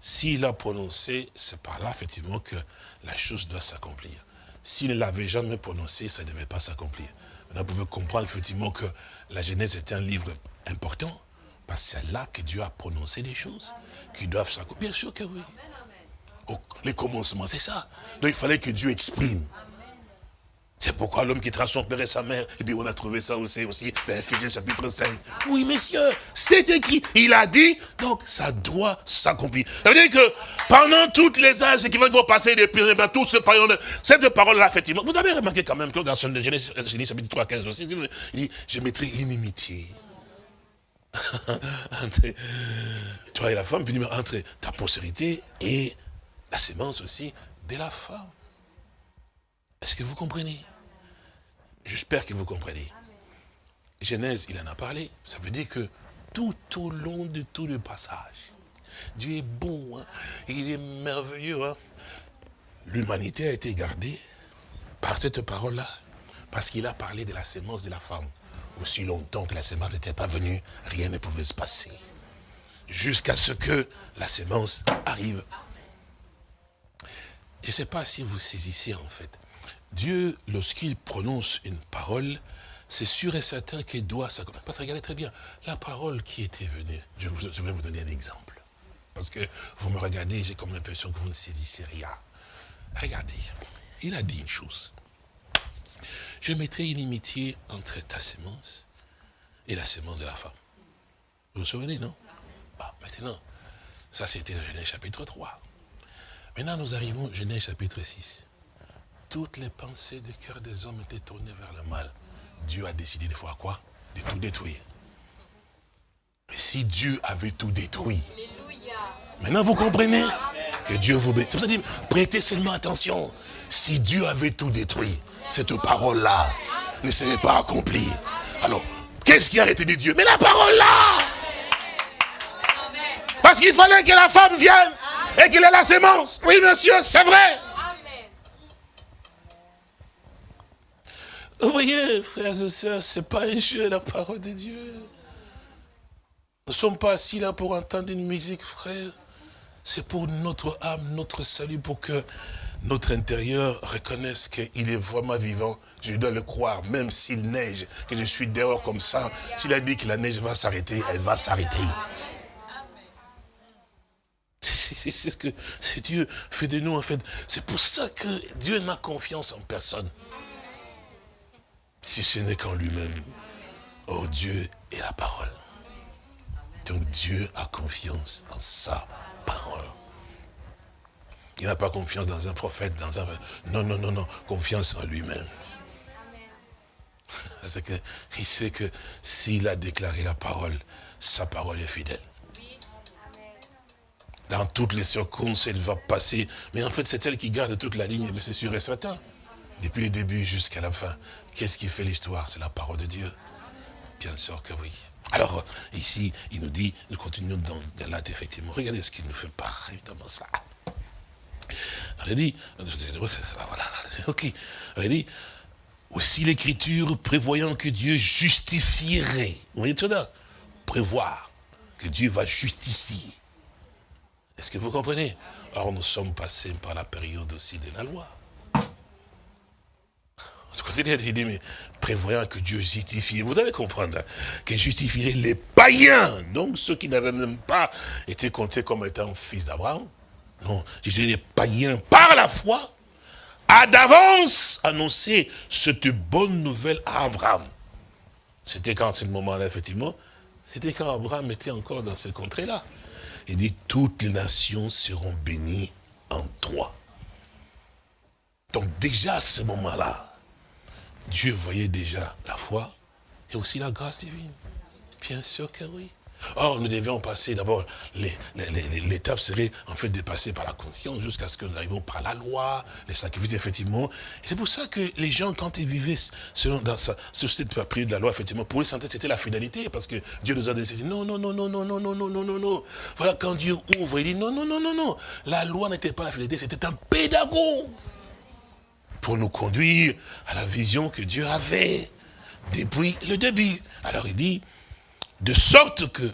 S'il a prononcé, c'est par là, effectivement, que la chose doit s'accomplir. S'il ne l'avait jamais prononcé, ça ne devait pas s'accomplir. Maintenant, vous pouvez comprendre, effectivement, que la Genèse est un livre important, parce que c'est là que Dieu a prononcé des choses qui doivent s'accomplir. Bien sûr que oui les commencements, c'est ça. Donc il fallait que Dieu exprime. C'est pourquoi l'homme quittera son père et sa mère. Et puis on a trouvé ça aussi, aussi dans Ephésiens chapitre 5. Oui, messieurs, c'est écrit. Il a dit, donc ça doit s'accomplir. Ça veut dire que pendant toutes les âges qui vont passer depuis, ben, tout ce parole, cette parole-là, effectivement, vous avez remarqué quand même que dans Genèse chapitre 3, 15 aussi, il dit, je mettrai inimitié. entre toi et la femme, puis entre ta postérité et la sémence aussi de la femme. Est-ce que vous comprenez? J'espère que vous comprenez. Genèse, il en a parlé. Ça veut dire que tout au long de tout le passage, Dieu est bon, hein. il est merveilleux. Hein. L'humanité a été gardée par cette parole-là, parce qu'il a parlé de la sémence de la femme. Aussi longtemps que la sémence n'était pas venue, rien ne pouvait se passer. Jusqu'à ce que la sémence arrive je ne sais pas si vous saisissez en fait. Dieu, lorsqu'il prononce une parole, c'est sûr et certain qu'il doit s'accomplir. Parce que regardez très bien, la parole qui était venue, je, vais vous donner un exemple. Parce que vous me regardez, j'ai comme l'impression que vous ne saisissez rien. Regardez, il a dit une chose. Je mettrai une inimitié entre ta sémence et la sémence de la femme. Vous vous souvenez, non? Bah, Maintenant, ça c'était dans Genèse chapitre 3. Maintenant, nous arrivons au Genèse chapitre 6. Toutes les pensées du cœur des hommes étaient tournées vers le mal. Dieu a décidé de faire quoi? De tout détruire. Mais si Dieu avait tout détruit, maintenant vous comprenez que Dieu vous bénisse. C'est pour prêtez seulement attention. Si Dieu avait tout détruit, cette parole-là ne serait pas accomplie. Alors, qu'est-ce qui a retenu Dieu? Mais la parole-là Parce qu'il fallait que la femme vienne et qu'il ait la sémence. Oui, monsieur, c'est vrai. Vous voyez, frères et sœurs, c'est pas un jeu, la parole de Dieu. Nous ne sommes pas assis là pour entendre une musique, frère. C'est pour notre âme, notre salut, pour que notre intérieur reconnaisse qu'il est vraiment vivant. Je dois le croire, même s'il neige, que je suis dehors comme ça. S'il a dit que la neige va s'arrêter, elle va s'arrêter. C'est ce que Dieu fait de nous, en fait. C'est pour ça que Dieu n'a confiance en personne. Si ce n'est qu'en lui-même. Oh, Dieu est la parole. Donc Dieu a confiance en sa parole. Il n'a pas confiance dans un prophète, dans un... Non, non, non, non. Confiance en lui-même. C'est qu'il sait que s'il a déclaré la parole, sa parole est fidèle. Dans toutes les circonstances, elle va passer. Mais en fait, c'est elle qui garde toute la ligne, mais c'est sûr et certain. Depuis le début jusqu'à la fin. Qu'est-ce qui fait l'histoire? C'est la parole de Dieu. Bien sûr que oui. Alors, ici, il nous dit, nous continuons dans Galate, effectivement. Regardez ce qu'il nous fait pas, évidemment, ça. Elle dit, voilà, ok. Elle dit, aussi l'écriture prévoyant que Dieu justifierait. Vous voyez tout ça? Prévoir que Dieu va justifier. Est-ce que vous comprenez? Alors nous sommes passés par la période aussi de la loi. Il dit, mais prévoyant que Dieu justifie, vous devez comprendre, hein, qu'il justifierait les païens, donc ceux qui n'avaient même pas été comptés comme étant fils d'Abraham. Non, justifierait les païens par la foi, a d'avance annoncé cette bonne nouvelle à Abraham. C'était quand ce moment-là, effectivement, c'était quand Abraham était encore dans ces contrées-là. Il dit, toutes les nations seront bénies en toi. Donc déjà à ce moment-là, Dieu voyait déjà la foi et aussi la grâce divine. Bien sûr que oui. Or, nous devions passer d'abord, l'étape serait en fait de passer par la conscience jusqu'à ce que nous arrivions par la loi, les sacrifices, effectivement. C'est pour ça que les gens, quand ils vivaient selon dans ce système de la loi, effectivement, pour eux, c'était la fidélité, parce que Dieu nous a donné, non, non, non, non, non, non, non, non, non, non, non. Voilà, quand Dieu ouvre, il dit, non, non, non, non, non. La loi n'était pas la fidélité, c'était un pédagogue pour nous conduire à la vision que Dieu avait depuis le début. Alors il dit, de sorte que,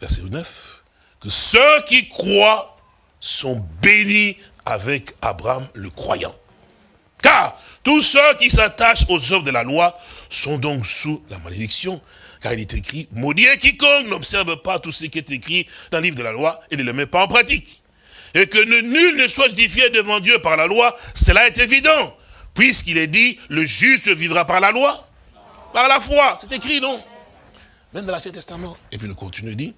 verset 9, que ceux qui croient sont bénis avec Abraham le croyant. Car tous ceux qui s'attachent aux œuvres de la loi sont donc sous la malédiction. Car il est écrit, maudit quiconque n'observe pas tout ce qui est écrit dans le livre de la loi et ne le met pas en pratique. Et que nul ne soit justifié devant Dieu par la loi, cela est évident. Puisqu'il est dit, le juste vivra par la loi, par la foi. C'est écrit, non? Même dans l'Ancien Testament. Et puis le continue, dit,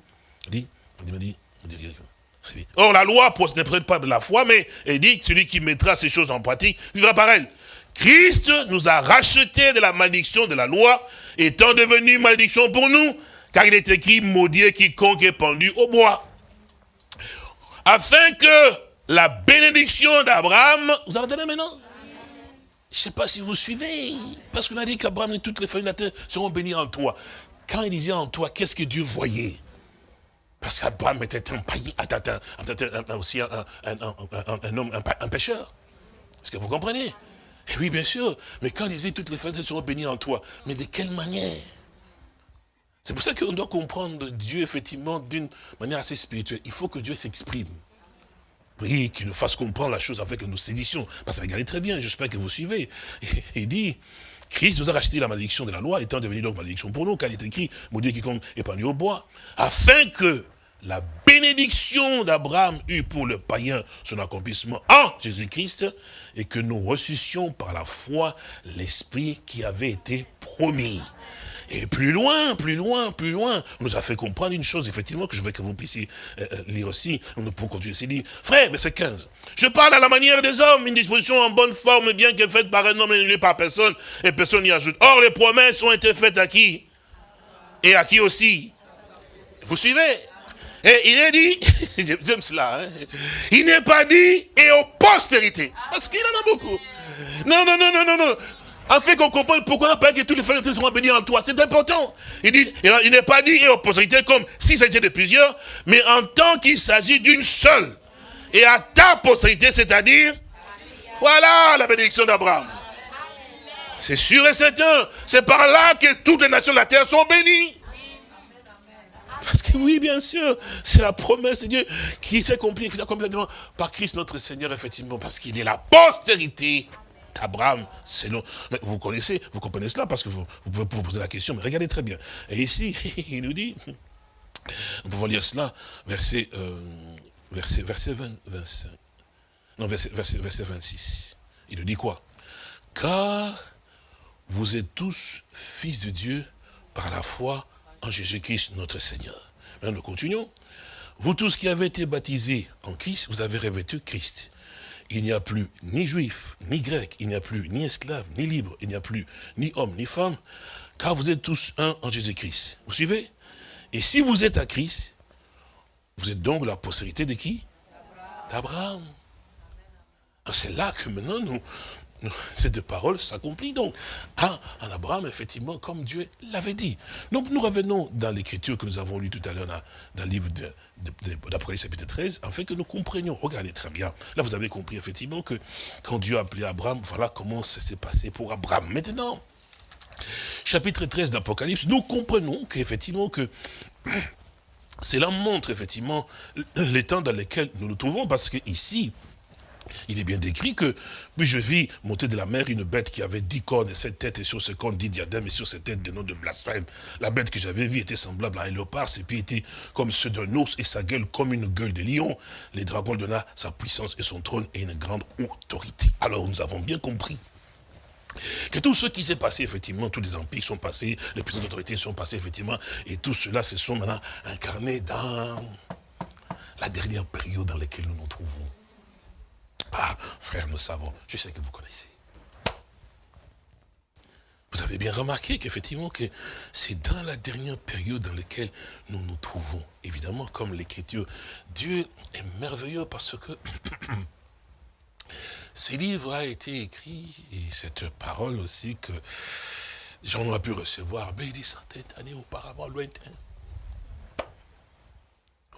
dit, dit, dit, dit, Or, la loi ne prête pas de la foi, mais il dit celui qui mettra ces choses en pratique vivra par elle. Christ nous a rachetés de la malédiction de la loi, étant devenu malédiction pour nous, car il est écrit, maudit quiconque est pendu au bois. Afin que la bénédiction d'Abraham, vous entendez maintenant? Je ne sais pas si vous suivez, parce qu'on a dit qu'Abraham et toutes les familles de la terre seront bénies en toi. Quand il disait en toi, qu'est-ce que Dieu voyait Parce qu'Abraham était un païen, aussi un, homme, un, pécheur. Est-ce que vous comprenez Oui, bien sûr. Mais quand il disait, toutes les familles seront bénies en toi, mais de quelle manière c'est pour ça qu'on doit comprendre Dieu, effectivement, d'une manière assez spirituelle. Il faut que Dieu s'exprime. Oui, qu'il nous fasse comprendre la chose avec nous séditions. Parce que regardez très bien, j'espère que vous suivez. Il dit, Christ nous a racheté la malédiction de la loi, étant devenu donc malédiction pour nous, car il est écrit, maudit quiconque épanouit au bois, afin que la bénédiction d'Abraham eût pour le païen son accomplissement en Jésus-Christ, et que nous ressuscions par la foi l'esprit qui avait été promis. Et plus loin, plus loin, plus loin, on nous a fait comprendre une chose, effectivement, que je veux que vous puissiez euh, euh, lire aussi. On peut continuer. C'est dit, frère, c'est 15. Je parle à la manière des hommes, une disposition en bonne forme, bien que faite par un homme et par personne, et personne n'y ajoute. Or, les promesses ont été faites à qui? Et à qui aussi? Vous suivez? Et il est dit, j'aime cela, hein. il n'est pas dit et aux postérités. Parce qu'il en a beaucoup. Non, non, non, non, non, non afin qu'on comprenne pourquoi on que tous les frères seront bénis en toi. C'est important. Il dit, il n'est pas dit et aux postérités comme si c'était de plusieurs, mais en tant qu'il s'agit d'une seule. Et à ta postérité, c'est-à-dire, voilà la bénédiction d'Abraham. C'est sûr et certain. C'est par là que toutes les nations de la terre sont bénies. Parce que oui, bien sûr, c'est la promesse de Dieu qui s'est accomplie complètement par Christ notre Seigneur, effectivement, parce qu'il est la postérité d'Abraham, selon... vous connaissez, vous comprenez cela, parce que vous, pouvez vous poser la question, mais regardez très bien. Et ici, il nous dit, nous pouvons lire cela, verset, euh, verset, verset 20, 25, non, verset, verset, verset 26. Il nous dit quoi? Car vous êtes tous fils de Dieu par la foi en Jésus-Christ notre Seigneur. Maintenant, nous continuons. Vous tous qui avez été baptisés en Christ, vous avez revêtu Christ. Il n'y a plus ni juif, ni grec, il n'y a plus ni esclave, ni libre, il n'y a plus ni homme, ni femme, car vous êtes tous un en Jésus-Christ. Vous suivez? Et si vous êtes à Christ, vous êtes donc la postérité de qui? D'Abraham. Ah, c'est là que maintenant nous, cette parole s'accomplit donc en, Abraham, effectivement, comme Dieu l'avait dit. Donc nous revenons dans l'écriture que nous avons lu tout à l'heure dans, le livre d'Apocalypse chapitre 13, afin que nous comprenions. Regardez très bien. Là, vous avez compris effectivement que quand Dieu a appelé Abraham, voilà comment ça s'est passé pour Abraham. Maintenant, chapitre 13 d'Apocalypse, nous comprenons qu'effectivement que cela montre effectivement les temps dans lesquels nous nous trouvons, parce que ici, il est bien décrit que, puis je vis monter de la mer une bête qui avait dix cornes et sept têtes, et sur ce cornes dix diadèmes, et sur cette tête des noms de blasphème. La bête que j'avais vue était semblable à un léopard, ses pieds étaient comme ceux d'un ours, et sa gueule comme une gueule de lion. Les dragons donna sa puissance et son trône et une grande autorité. Alors nous avons bien compris que tout ce qui s'est passé, effectivement, tous les empires sont passés, les puissances d'autorité sont passées, effectivement, et tout cela se sont maintenant incarnés dans la dernière période dans laquelle nous nous trouvons. Ah, frère, nous savons, je sais que vous connaissez. Vous avez bien remarqué qu'effectivement, que c'est dans la dernière période dans laquelle nous nous trouvons. Évidemment, comme l'écriture, Dieu est merveilleux parce que ces livres a été écrit, et cette parole aussi que j'en ai pu recevoir, mais des centaines d'années auparavant, lointain.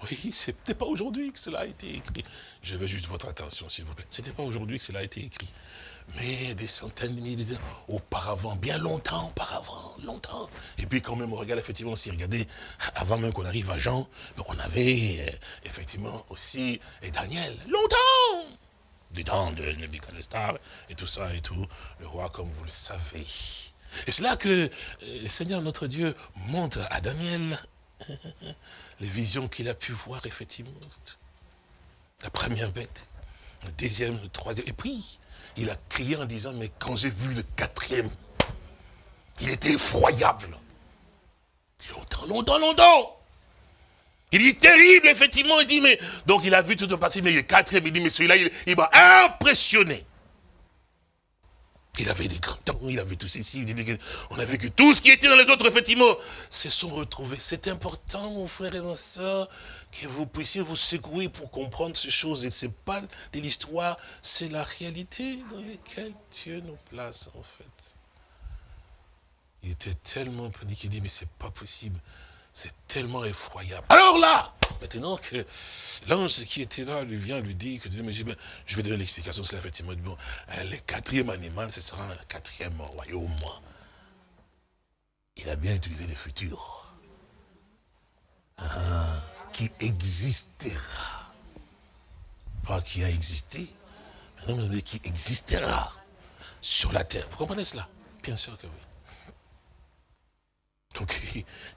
Oui, ce n'était pas aujourd'hui que cela a été écrit. Je veux juste votre attention, s'il vous plaît. Ce n'était pas aujourd'hui que cela a été écrit. Mais des centaines de milliers d'années auparavant, bien longtemps auparavant, longtemps. Et puis quand même, on regarde effectivement, si regardez, avant même qu'on arrive à Jean, on avait euh, effectivement aussi et Daniel, longtemps Du temps de Nebuchadnezzar et tout ça et tout, le roi comme vous le savez. Et c'est là que euh, le Seigneur notre Dieu montre à Daniel les visions qu'il a pu voir, effectivement. La première bête, la deuxième, le troisième. Et puis, il a crié en disant, mais quand j'ai vu le quatrième, il était effroyable. Longtemps, longtemps, longtemps. Il est terrible, effectivement. Il dit, mais, donc il a vu tout le passé, mais le quatrième, il dit, mais celui-là, il m'a impressionné. Il avait des temps, il avait tout ceci, on a que tout ce qui était dans les autres, effectivement, se sont retrouvés. C'est important, mon frère et ma soeur, que vous puissiez vous secouer pour comprendre ces choses. Et ce n'est pas de l'histoire, c'est la réalité dans laquelle Dieu nous place, en fait. Il était tellement paniqué, il dit, mais c'est pas possible. C'est tellement effroyable. Alors là, maintenant que l'ange qui était là lui vient lui dire, que, je vais donner l'explication, c'est effectivement, bon, hein, le quatrième animal, ce sera un quatrième royaume. Il a bien utilisé le futur. Ah, qui existera. Pas qui a existé, mais qui existera sur la terre. Vous comprenez cela? Bien sûr que oui. Donc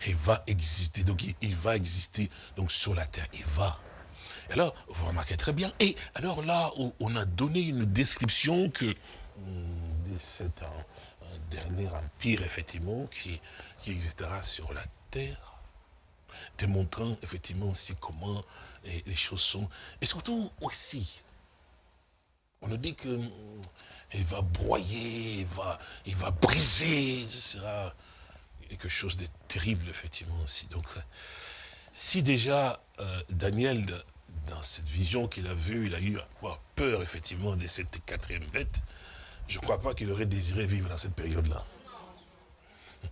il, va exister, donc il, va exister donc sur la terre, il va. alors, vous remarquez très bien, et alors là, on a donné une description que hmm, de cet dernier empire, effectivement, qui, qui existera sur la terre, démontrant effectivement aussi comment les, choses sont, et surtout aussi, on nous dit que hmm, il va broyer, il va, il va briser, ce sera quelque chose de terrible, effectivement, aussi. Donc, si déjà euh, Daniel, dans cette vision qu'il a vue, il a eu à avoir peur, effectivement, de cette quatrième bête, je ne crois pas qu'il aurait désiré vivre dans cette période-là.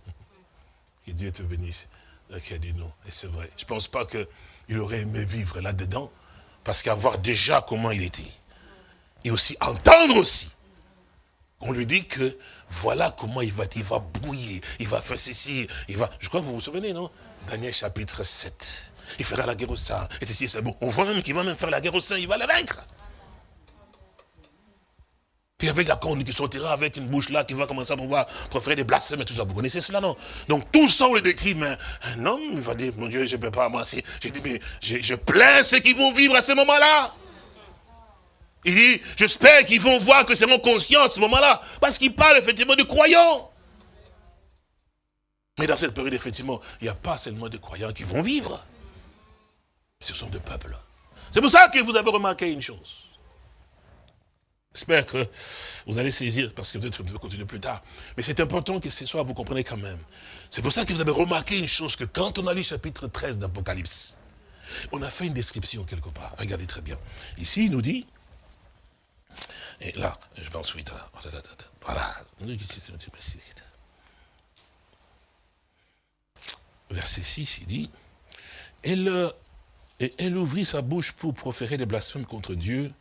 que Dieu te bénisse. Qui a dit non. Et c'est vrai. Je ne pense pas qu'il aurait aimé vivre là-dedans, parce qu'avoir déjà comment il était, et aussi entendre aussi, On lui dit que voilà comment il va, il va il va faire ceci, il va... Je crois que vous vous souvenez, non? Daniel chapitre 7. Il fera la guerre au sein, et ceci, c'est bon. On voit même qu'il va même faire la guerre au sein, il va le vaincre. Puis avec la corne qui sortira, avec une bouche là, qui va commencer à pouvoir proférer des blasphèmes et tout ça. Vous connaissez cela, non? Donc tout ça, on le décrit, mais un homme, il va dire, mon Dieu, je ne peux pas, moi, j'ai dit, mais je, je plains ceux qui vont vivre à ce moment-là. Il dit, j'espère qu'ils vont voir que c'est mon conscience ce moment-là. Parce qu'il parle effectivement de croyants. Mais dans cette période, effectivement, il n'y a pas seulement de croyants qui vont vivre. Ce sont des peuples. C'est pour ça que vous avez remarqué une chose. J'espère que vous allez saisir, parce que peut-être vais continuer plus tard. Mais c'est important que ce soit, vous comprenez quand même. C'est pour ça que vous avez remarqué une chose, que quand on a lu chapitre 13 d'Apocalypse, on a fait une description quelque part. Regardez très bien. Ici, il nous dit, et là, je vais ensuite, voilà. Verset 6, il dit, elle, elle ouvrit sa bouche pour proférer des blasphèmes contre Dieu,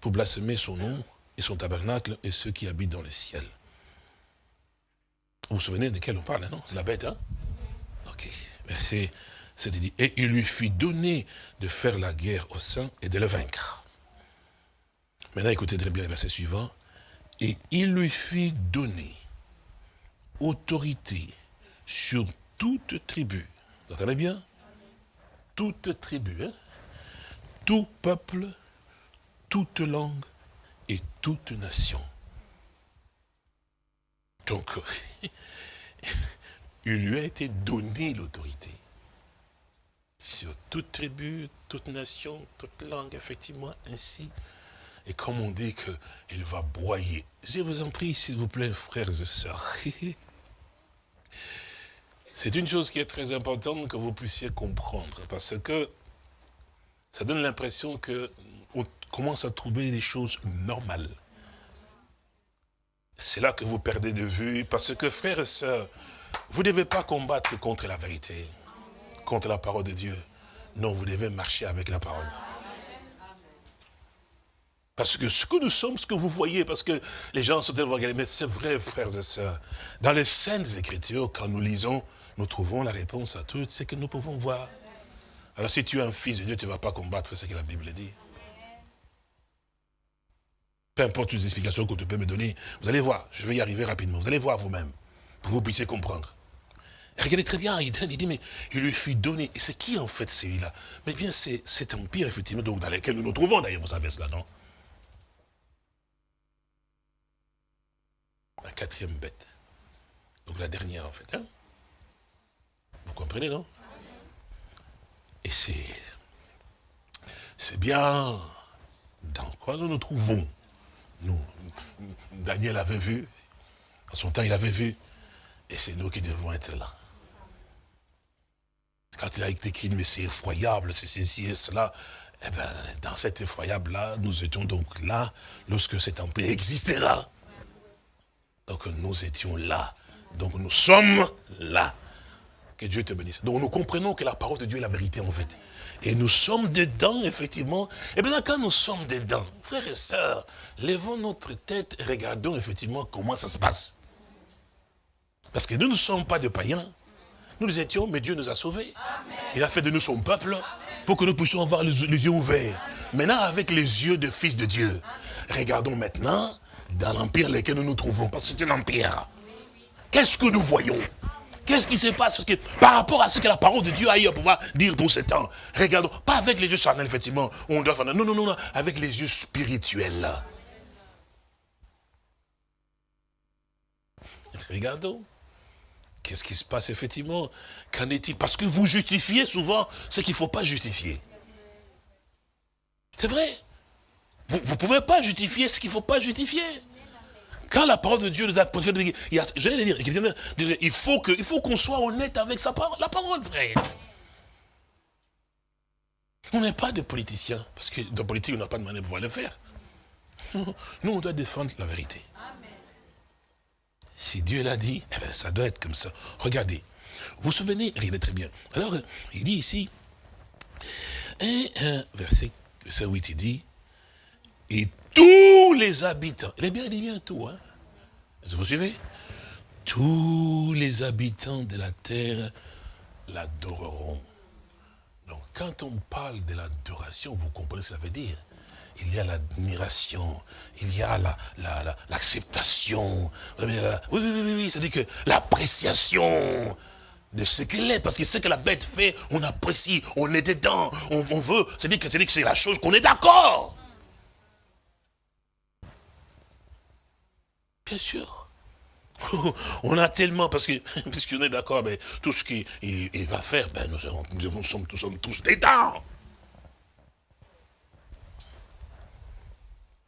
pour blasphémer son nom et son tabernacle et ceux qui habitent dans le ciel. Vous vous souvenez de quel on parle, non C'est la bête, hein? Ok. Verset 7, dit, et il lui fut donné de faire la guerre au sein et de le vaincre. Maintenant, écoutez très bien le verset suivant. Et il lui fit donner autorité sur toute tribu. Vous entendez bien? Toute tribu, hein? Tout peuple, toute langue et toute nation. Donc, il lui a été donné l'autorité sur toute tribu, toute nation, toute langue, effectivement, ainsi et comme on dit qu'il va broyer, je vous en prie, s'il vous plaît, frères et sœurs, c'est une chose qui est très importante que vous puissiez comprendre, parce que ça donne l'impression qu'on commence à trouver des choses normales. C'est là que vous perdez de vue, parce que frères et sœurs, vous ne devez pas combattre contre la vérité, contre la parole de Dieu. Non, vous devez marcher avec la parole. Parce que ce que nous sommes, ce que vous voyez, parce que les gens sont tellement regardés, mais c'est vrai, frères et sœurs. Dans les Saintes Écritures, quand nous lisons, nous trouvons la réponse à tout ce que nous pouvons voir. Alors si tu es un fils de Dieu, tu ne vas pas combattre ce que la Bible dit. Peu importe les explications que tu peux me donner, vous allez voir, je vais y arriver rapidement, vous allez voir vous-même, pour que vous puissiez comprendre. regardez très bien, il dit, mais il lui fut donné. Et c'est qui en fait celui-là? Mais bien c'est cet empire, effectivement, donc, dans lequel nous nous trouvons, d'ailleurs, vous savez cela, non? La quatrième bête. Donc la dernière en fait. Hein. Vous comprenez, non? Et c'est... C'est bien dans quoi nous nous trouvons? Nous, Daniel avait vu, en son temps il avait vu, et c'est nous qui devons être là. Quand il a écrit, mais c'est effroyable, c'est ceci et cela, eh bien, dans cet effroyable-là, nous étions donc là, lorsque cet empire existera. Donc nous étions là. Donc nous sommes là. Que Dieu te bénisse. Donc nous comprenons que la parole de Dieu est la vérité en fait. Et nous sommes dedans, effectivement. Et maintenant, quand nous sommes dedans, frères et sœurs, levons notre tête et regardons effectivement comment ça se passe. Parce que nous ne sommes pas des païens. Nous les étions, mais Dieu nous a sauvés. Il a fait de nous son peuple pour que nous puissions avoir les yeux ouverts. Maintenant, avec les yeux de fils de Dieu, regardons maintenant dans l'empire dans lequel nous nous trouvons, parce que c'est un empire. Qu'est-ce que nous voyons? Qu'est-ce qui se passe? Par rapport à ce que la parole de Dieu a eu à pouvoir dire pour ce temps, regardons, pas avec les yeux charnels, effectivement, on doit faire, non, non, non, non, avec les yeux spirituels. Regardons. Qu'est-ce qui se passe effectivement? Qu'en est-il? Parce que vous justifiez souvent ce qu'il ne faut pas justifier. C'est vrai. Vous ne pouvez pas justifier ce qu'il ne faut pas justifier. Quand la parole de Dieu nous a je vais dire, il faut qu'on soit honnête avec sa parole, la parole, frère. On n'est pas des politiciens, parce que dans la politique, on n'a pas de manière de pouvoir le faire. Nous, on doit défendre la vérité. Si Dieu l'a dit, eh bien, ça doit être comme ça. Regardez, vous vous souvenez, regardez très bien. Alors, il dit ici, et, euh, verset, verset 8, il dit, et tous les habitants, il est bien, il dit bien tout, hein. Vous suivez? Tous les habitants de la terre l'adoreront. Donc quand on parle de l'adoration, vous comprenez ce que ça veut dire il y a l'admiration, il y a l'acceptation. La, oui, oui, oui, oui, oui. c'est-à-dire que l'appréciation de ce qu'elle est, parce que ce que la bête fait, on apprécie, on est dedans, on, veut, c'est-à-dire que c'est la chose qu'on est d'accord. Bien sûr. On a tellement, parce que puisqu'on est d'accord, mais tout ce qu'il va faire, ben, nous, nous, sommes, nous sommes tous.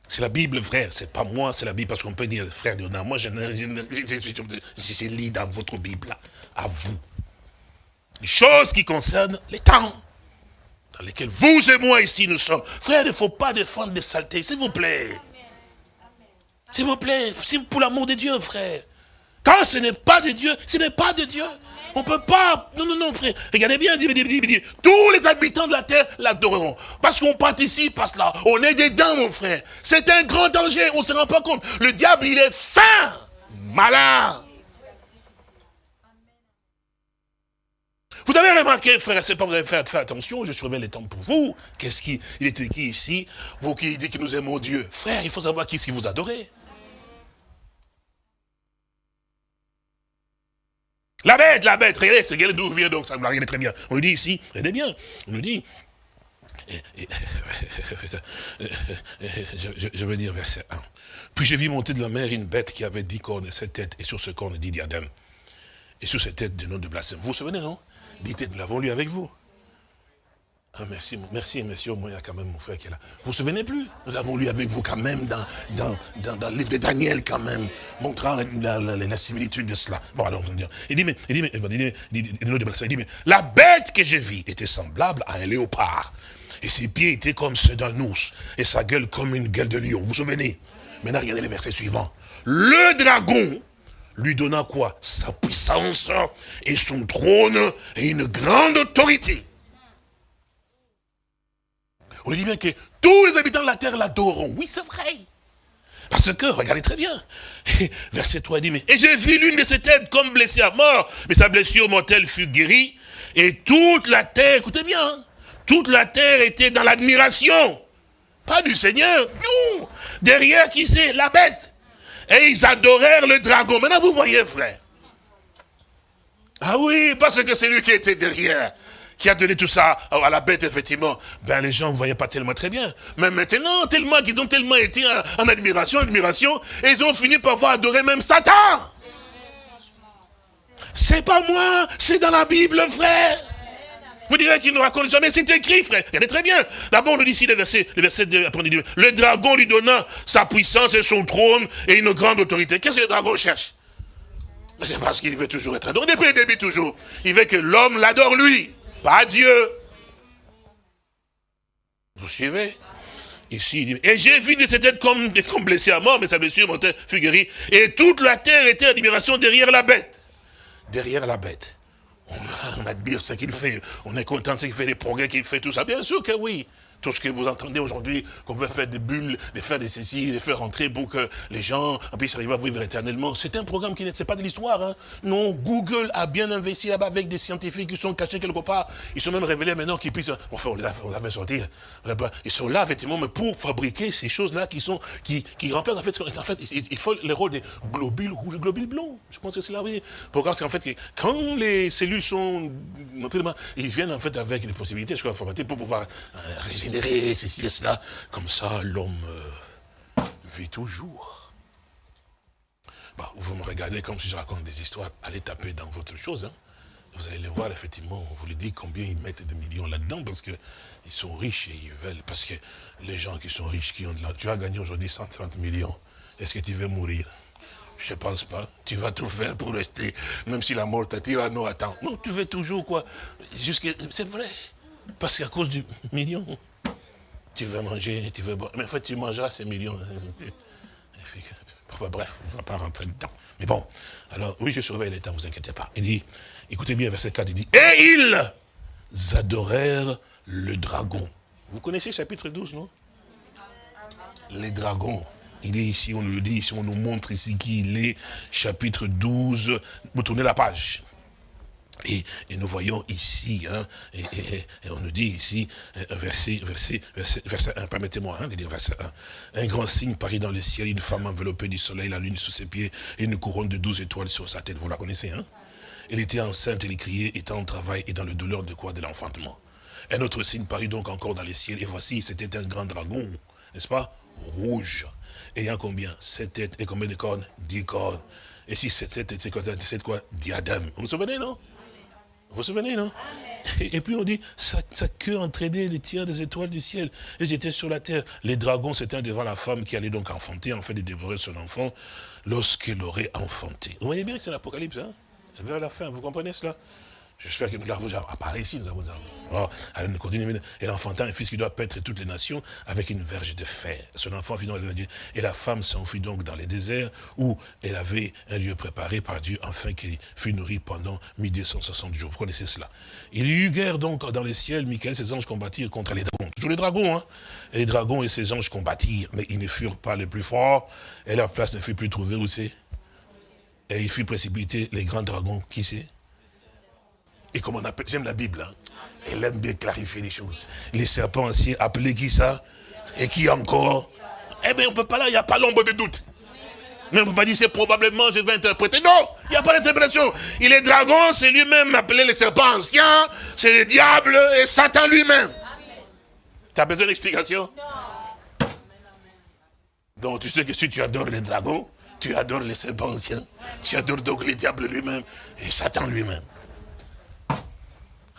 C'est la Bible, frère, c'est pas moi, c'est la Bible, parce qu'on peut dire, frère, moi, je, je, lis dans votre Bible, à vous. Les choses qui concernent les temps, dans lesquels vous et moi ici nous sommes. Frère, il ne faut pas défendre des saletés, s'il vous plaît. S'il vous plaît, pour l'amour de Dieu, frère. Quand ce n'est pas de Dieu, ce n'est pas de Dieu. On ne peut pas... Non, non, non, frère. Regardez bien, dit, dit, dit, tous les habitants de la terre l'adoreront. Parce qu'on participe à cela. On est dedans, mon frère. C'est un grand danger. On ne se rend pas compte. Le diable, il est fin. Malin. Vous avez remarqué, frère, c'est pas vous avez fait, attention, je surveille les temps pour vous. Qu'est-ce qui, il était qui ici? Vous qui dites que nous aimons Dieu. Frère, il faut savoir qui, qui vous adorez. La bête, la bête, regardez, regardez d'où vient donc, ça regardez très bien. On nous dit ici, regardez bien, on nous dit, je, veux dire verset 1. Puis j'ai vu monter de la mer une bête qui avait dix cornes et sept têtes, et sur ce corne dit diadème. Et sur cette tête, du nom de blasphème. Vous vous souvenez, non? Dites, nous l'avons lu avec vous. Ah, merci, merci, monsieur, au moins il y a quand même mon frère qui est là. Vous vous souvenez plus? Nous avons lu avec vous quand même dans, dans, dans, le livre de Daniel quand même, montrant la, similitude de cela. Bon, alors, il dit, mais, il dit, mais, il dit, mais la bête que j'ai vue était semblable à un léopard. Et ses pieds étaient comme ceux d'un ours, et sa gueule comme une gueule de lion. Vous vous souvenez? Maintenant, regardez les versets suivants. Le dragon lui donna quoi? Sa puissance et son trône et une grande autorité. On dit bien que tous les habitants de la terre l'adoreront. Oui, c'est vrai. Parce que, regardez très bien, verset 3 dit, mais, et j'ai vu l'une de ses têtes comme blessée à mort, mais sa blessure mortelle fut guérie, et toute la terre, écoutez bien, hein, toute la terre était dans l'admiration, pas du Seigneur, non, derrière qui c'est? La bête. Et ils adorèrent le dragon. Maintenant, vous voyez, frère. Ah oui, parce que c'est lui qui était derrière qui a donné tout ça à la bête, effectivement, ben les gens ne voyaient pas tellement très bien. Mais maintenant, tellement qu'ils ont tellement été en, admiration, admiration, et ils ont fini par voir adorer même Satan. C'est pas moi, c'est dans la Bible, frère. Vous direz qu'il ne raconte jamais, c'est écrit, frère. Regardez très bien. D'abord, on nous dit ici le verset, le verset 2, après, dit, le dragon lui donna sa puissance et son trône et une grande autorité. Qu'est-ce que le dragon cherche? C'est parce qu'il veut toujours être adoré. Depuis le début, toujours. Il veut que l'homme l'adore lui. Pas Dieu. Vous suivez? Ici, il dit, et j'ai vu de cette tête comme, comme à mort, mais sa blessure montait, fut guérie. Et toute la terre était en admiration derrière la bête. Derrière la bête. On, admire ce qu'il fait. On est content de ce qu'il fait, les progrès qu'il fait, tout ça. Bien sûr que oui. Tout ce que vous entendez aujourd'hui, qu'on veut faire des bulles, de faire des ceci, de faire rentrer pour que les gens puissent arriver à vivre éternellement. C'est un programme qui n'est pas de l'histoire. Hein. Non, Google a bien investi là-bas avec des scientifiques qui sont cachés quelque part. Ils sont même révélés maintenant qu'ils puissent... Enfin, on les sortir. Ils sont là, effectivement, mais pour fabriquer ces choses-là qui sont qui, remplacent, en fait, en fait, il faut le rôle des globules rouges globules blancs. Je pense que c'est là, oui. Programme, c'est en fait, quand les cellules sont... Ils viennent, en fait, avec des possibilités, je crois, pour pouvoir euh, ceci et cela. Comme ça, l'homme euh, vit toujours. Bah, vous me regardez comme si je raconte des histoires. Allez taper dans votre chose. Hein. Vous allez les voir, effectivement, on vous le dit combien ils mettent de millions là-dedans, parce qu'ils sont riches et ils veulent. Parce que les gens qui sont riches, qui ont de l'argent, tu as gagné aujourd'hui 130 millions. Est-ce que tu veux mourir? Je ne pense pas. Tu vas tout faire pour rester. Même si la mort t'attire, non, attends. Non, tu veux toujours quoi C'est vrai. Parce qu'à cause du million tu veux manger, tu veux boire. Mais en fait, tu mangeras ces millions. Bref, on ne va pas rentrer dedans. Mais bon, alors, oui, je surveille les temps, ne vous inquiétez pas. Il dit, écoutez bien, verset 4, il dit, et ils adorèrent le dragon. Vous connaissez chapitre 12, non? Les dragons. Il est ici, on le dit ici, on nous montre ici qui il est, chapitre 12. Vous tournez la page. Et, nous voyons ici, hein, et, on nous dit ici, euh, verset, verset, verset, verset 1, permettez-moi hein, de dire verset 1. Un grand signe parit dans le ciel, une femme enveloppée du soleil, la lune sous ses pieds, et une couronne de douze étoiles sur sa tête. Vous la connaissez, hein? Elle était enceinte, elle criait, étant en travail et dans le douleur de quoi? De l'enfantement. Un autre signe parut donc encore dans le ciel, et voici, c'était un grand dragon, n'est-ce pas? Rouge, ayant combien? Sept têtes, et combien de cornes? Dix cornes. Et si sept têtes, c'est quoi? Diadème. Vous vous souvenez, non? Vous vous souvenez, non et, puis on dit, sa, queue entraînait les tiers des étoiles du ciel. Ils étaient sur la terre. Les dragons, c'était devant la femme qui allait donc enfanter, en fait, de dévorer son enfant, lorsqu'elle aurait enfanté. Vous voyez bien que c'est l'Apocalypse, hein? Vers la fin, vous comprenez cela? J'espère que nous l'avons apparaît ici, nous avons Alors, enfantant un fils qui doit paître toutes les nations avec une verge de fer. Son enfant fut donc Et la femme s'enfuit donc dans les déserts où elle avait un lieu préparé par Dieu afin qu'il fût nourri pendant 1260 jours. Vous connaissez cela. Il y eut guerre donc dans les ciels. Michael, ses anges combattirent contre les dragons. Toujours les dragons, hein. Et les dragons et ses anges combattirent, mais ils ne furent pas les plus forts. Et leur place ne fut plus trouvée où c'est? Et il fut précipité les grands dragons, qui c'est? Et comme on appelle, j'aime la Bible, hein. elle aime bien clarifier les choses. Les serpents anciens, appelés qui ça? Et qui encore? Eh bien, on ne peut pas là, il n'y a pas l'ombre de doute. Mais on ne peut pas dire c'est probablement, je vais interpréter. Non, il n'y a pas d'interprétation. Il est dragon, c'est lui-même appelé les serpents anciens, c'est le diable et Satan lui-même. Tu as besoin d'explication? Donc tu sais que si tu adores les dragons, tu adores les serpents anciens, tu adores donc le diable lui-même et Satan lui-même.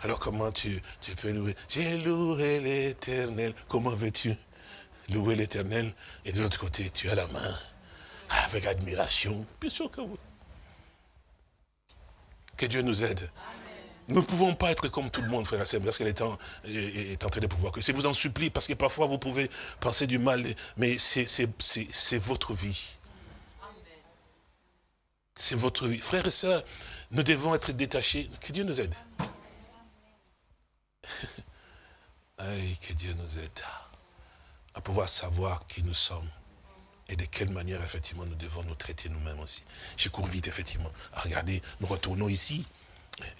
Alors comment tu, peux louer? J'ai loué l'éternel. Comment veux-tu louer l'éternel? Et de l'autre côté, tu as la main avec admiration. Bien sûr que oui. Que Dieu nous aide. Nous ne pouvons pas être comme tout le monde, frère et parce qu'elle est, en, est en train de pouvoir. Que je vous en supplie, parce que parfois vous pouvez penser du mal, mais c'est votre vie. C'est votre vie. Frères et sœurs, nous devons être détachés. Que Dieu nous aide. que Dieu nous aide à pouvoir savoir qui nous sommes et de quelle manière, effectivement, nous devons nous traiter nous-mêmes aussi. Je cours vite, effectivement. Regardez, nous retournons ici.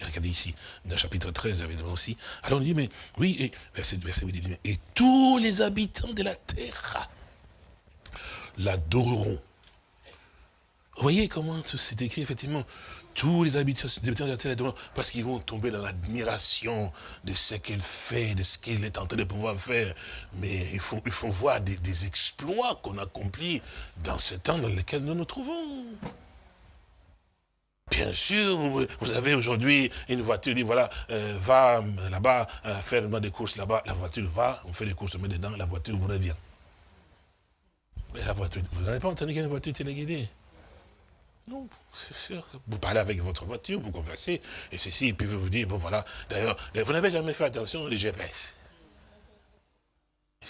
regardez ici, dans le chapitre 13, évidemment aussi. Alors on dit, mais oui, et, verset, verset 8, et tous les habitants de la terre l'adoreront. Vous voyez comment c'est écrit, effectivement tous les habitants de la terre, parce qu'ils vont tomber dans l'admiration de ce qu'il fait, de ce qu'il est en train de pouvoir faire. Mais il faut, il faut voir des, exploits qu'on accomplit dans ce temps dans lequel nous nous trouvons. Bien sûr, vous, avez aujourd'hui une voiture, dit voilà, euh, va là-bas, euh, faire des courses là-bas. La voiture va, on fait des courses, on met dedans, la voiture vous revient. Mais la voiture, vous n'avez pas entendu qu'il y a une voiture téléguidée? Non, c'est sûr. Vous parlez avec votre voiture, vous conversez, et ceci, et puis vous vous dites, bon voilà, d'ailleurs, vous n'avez jamais fait attention aux GPS.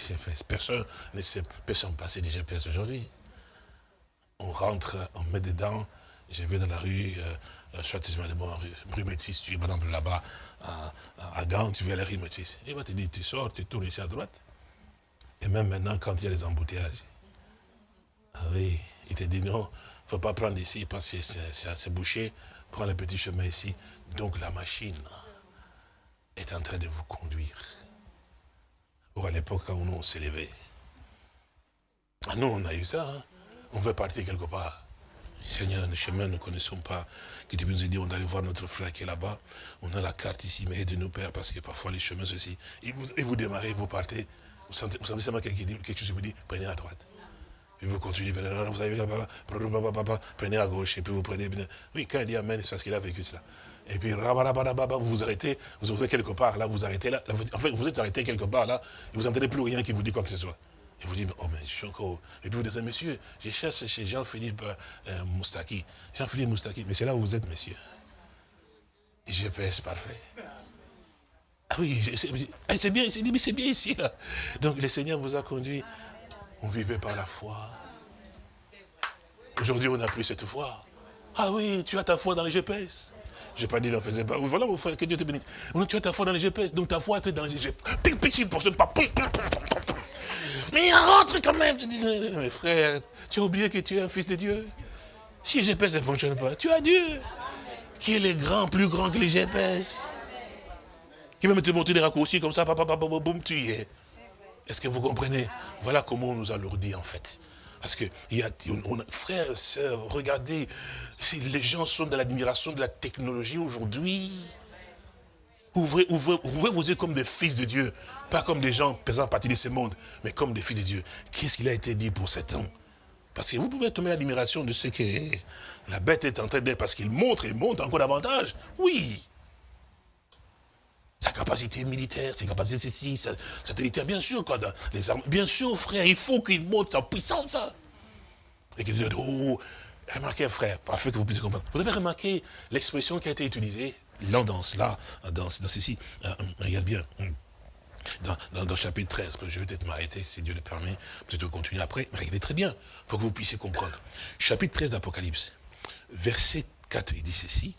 GPS, personne ne sait, personne passer des GPS aujourd'hui. On rentre, on met dedans, je vais dans la rue, euh, soit tu vas bon, rue, Métis, tu es par exemple là-bas, à, à, Gand, tu viens à la rue Métis. Il va te dire, tu sors, tu tournes ici à droite. Et même maintenant, quand il y a les embouteillages, ah oui, il te dit non, ne faut pas prendre ici parce que c'est bouché. Prends le petit chemin ici. Donc la machine est en train de vous conduire. Ou à l'époque, quand nous, on s'est levé. Ah, nous, on a eu ça. Hein. On veut partir quelque part. Seigneur, le chemin, nous ne connaissons pas. Que Dieu nous a dit, on allait voir notre frère qui est là-bas. On a la carte ici, mais aidez-nous, Père, parce que parfois les chemins, ceci. Et vous, et vous démarrez, vous partez. Vous sentez, seulement quelque chose, vous dit, prenez à droite. Vous continuez, vous avez prenez à gauche, et puis vous prenez. Oui, quand il dit Amen, c'est parce qu'il a vécu cela. Et puis, vous vous arrêtez, vous ouvrez quelque part, là, vous arrêtez là. En fait, vous êtes arrêté quelque part, là, et vous n'entendez plus rien qui vous dit quoi que ce soit. Et vous dites, oh, mais je suis encore. Et puis vous dites, monsieur, je cherche chez Jean-Philippe euh, Moustaki. Jean-Philippe Moustaki, mais c'est là où vous êtes, monsieur. GPS parfait. Ah oui, c'est bien, c'est bien ici, là. Donc le Seigneur vous a conduit on vivait par la foi. Aujourd'hui, on n'a plus cette foi. Ah oui, tu as ta foi dans les GPS. Je n'ai pas dit, ne faisait pas. Voilà, mon frère, que Dieu te bénisse. Tu as ta foi dans les GPS, donc ta foi est dans les GPS. Petit, ne fonctionne pas. Mais rentre quand même. Je dis, mais frère, tu as oublié que tu es un fils de Dieu. Si les GPS ne fonctionnent pas, tu as Dieu. Qui est le grand, plus grand que les GPS. Qui va te montrer des raccourcis comme ça, papa, papa, boum, tu y es. Est-ce que vous comprenez? Voilà comment on nous a dit en fait. Parce que, il y a, frères et sœurs, regardez, les gens sont dans l'admiration de la technologie aujourd'hui. Ouvrez, ouvrez, ouvrez vos yeux comme des fils de Dieu, pas comme des gens pesant partie de ce monde, mais comme des fils de Dieu. Qu'est-ce qu'il a été dit pour cet homme? Parce que vous pouvez tomber l'admiration de ce que la bête est en train d'être, parce qu'il montre, il montre encore davantage. Oui, sa capacité militaire, ses capacités ceci, satellitaire, bien sûr, quoi, les armes. Bien sûr, frère, il faut qu'il monte en puissance. Et qu'il dise, oh, remarquez, frère, parfait que vous puissiez comprendre. Vous avez remarqué l'expression qui a été utilisée, là, dans cela, dans, ceci, euh, regarde bien, dans, dans, le chapitre 13, je vais peut-être m'arrêter, si Dieu le permet, peut-être continuer après, mais regardez très bien, pour que vous puissiez comprendre. Chapitre 13 d'Apocalypse, verset 4, il dit ceci,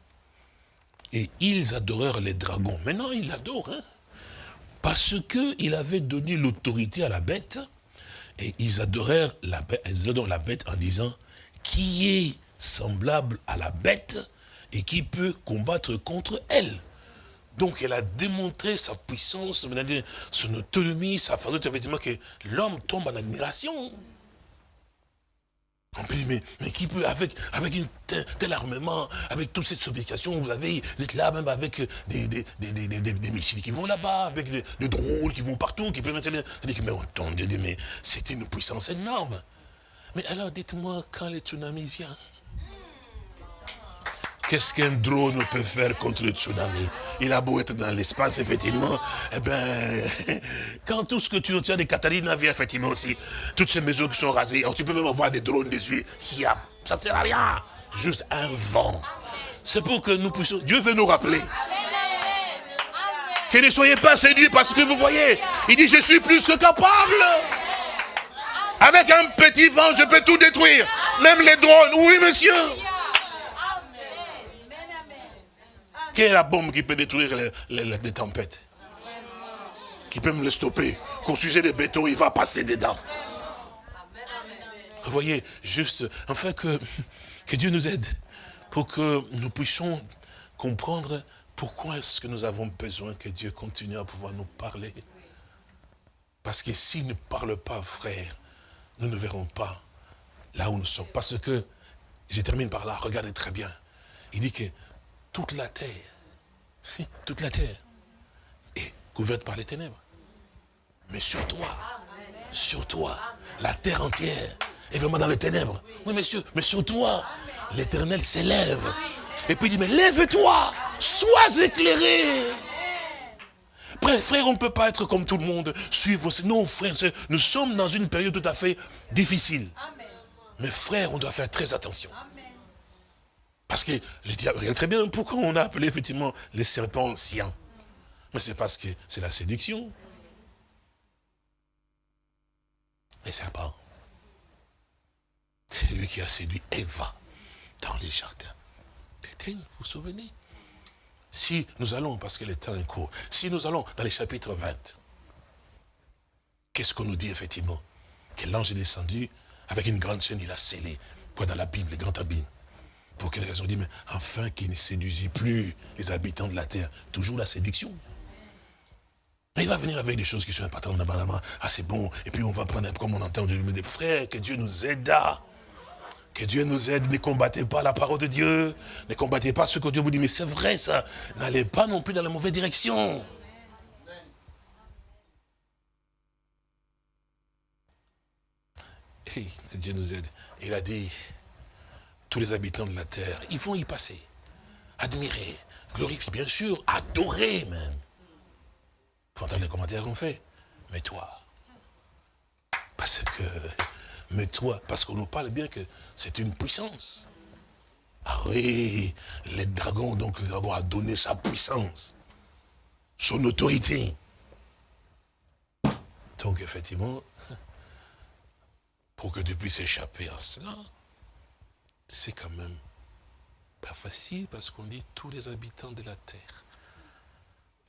et ils adorèrent les dragons. Maintenant, ils l'adorent. Hein. parce qu'il avait donné l'autorité à la bête. Et ils adorèrent la bête, en disant, qui est semblable à la bête et qui peut combattre contre elle. Donc elle a démontré sa puissance, son autonomie, sa façon, effectivement, que l'homme tombe en admiration. On peut dire, mais, qui peut, avec, avec une tel, armement, avec toute cette sophistication, vous avez, vous êtes là même avec des, des, des, des missiles qui vont là-bas, avec des, drones qui vont partout, qui peuvent... Mais entendez, mais c'était une puissance énorme. Mais alors dites-moi, quand le tsunami vient, Qu'est-ce qu'un drone peut faire contre le tsunami? Il a beau être dans l'espace, effectivement, eh ben, quand tout ce que tu as des Catalina vient, effectivement aussi, toutes ces maisons qui sont rasées, tu peux même avoir des drones dessus, ça ne sert à rien, juste un vent. C'est pour que nous puissions, Dieu veut nous rappeler. Que ne soyez pas séduits parce que vous voyez, il dit, je suis plus que capable. Avec un petit vent, je peux tout détruire. Même les drones. Oui, monsieur. Quelle est la bombe qui peut détruire les, tempêtes Qui peut me les stopper Construisez des bétons, il va passer dedans. Vous voyez, juste, enfin que, que Dieu nous aide pour que nous puissions comprendre pourquoi est-ce que nous avons besoin que Dieu continue à pouvoir nous parler. Parce que s'il ne parle pas, frère, nous ne verrons pas là où nous sommes. Parce que, je termine par là, regardez très bien. Il dit que toute la terre, toute la terre est couverte par les ténèbres. Mais sur toi, sur toi, la terre entière est vraiment dans les ténèbres. Oui, monsieur, mais sur toi, l'éternel s'élève. Et puis il dit, mais lève-toi, sois éclairé. Frère, on ne peut pas être comme tout le monde, suivre. Non, frère, nous sommes dans une période tout à fait difficile. Mais frère, on doit faire très attention. Parce que le diable, très bien pourquoi on a appelé effectivement les serpents anciens. Mais c'est parce que c'est la séduction. Les serpents. C'est lui qui a séduit Eva dans les jardins. Vous vous souvenez? Si nous allons, parce que le temps est court, si nous allons dans les chapitres 20, qu'est-ce qu'on nous dit effectivement? Que l'ange est descendu avec une grande chaîne, il a scellé, quoi dans l'abîme, le grand abîme. Pour quelle raison? Dit, mais afin qu'il ne séduisit plus les habitants de la terre. Toujours la séduction. Mais il va venir avec des choses qui sont importantes. Ah, c'est bon. Et puis on va prendre, comme on entend, des frères, que Dieu nous aide. Que Dieu nous aide. Ne combattez pas la parole de Dieu. Ne combattez pas ce que Dieu vous dit. Mais c'est vrai, ça. N'allez pas non plus dans la mauvaise direction. Et Dieu nous aide. Il a dit, les habitants de la terre, ils vont y passer. Admirer, glorifier, bien sûr, adorer même. Faut entendre les commentaires qu'on fait. Mais toi, parce que, mais toi, parce qu'on nous parle bien que c'est une puissance. Ah oui, les dragons, donc le dragon a donné sa puissance, son autorité. Donc effectivement, pour que tu puisses échapper à cela, c'est quand même pas facile parce qu'on dit tous les habitants de la terre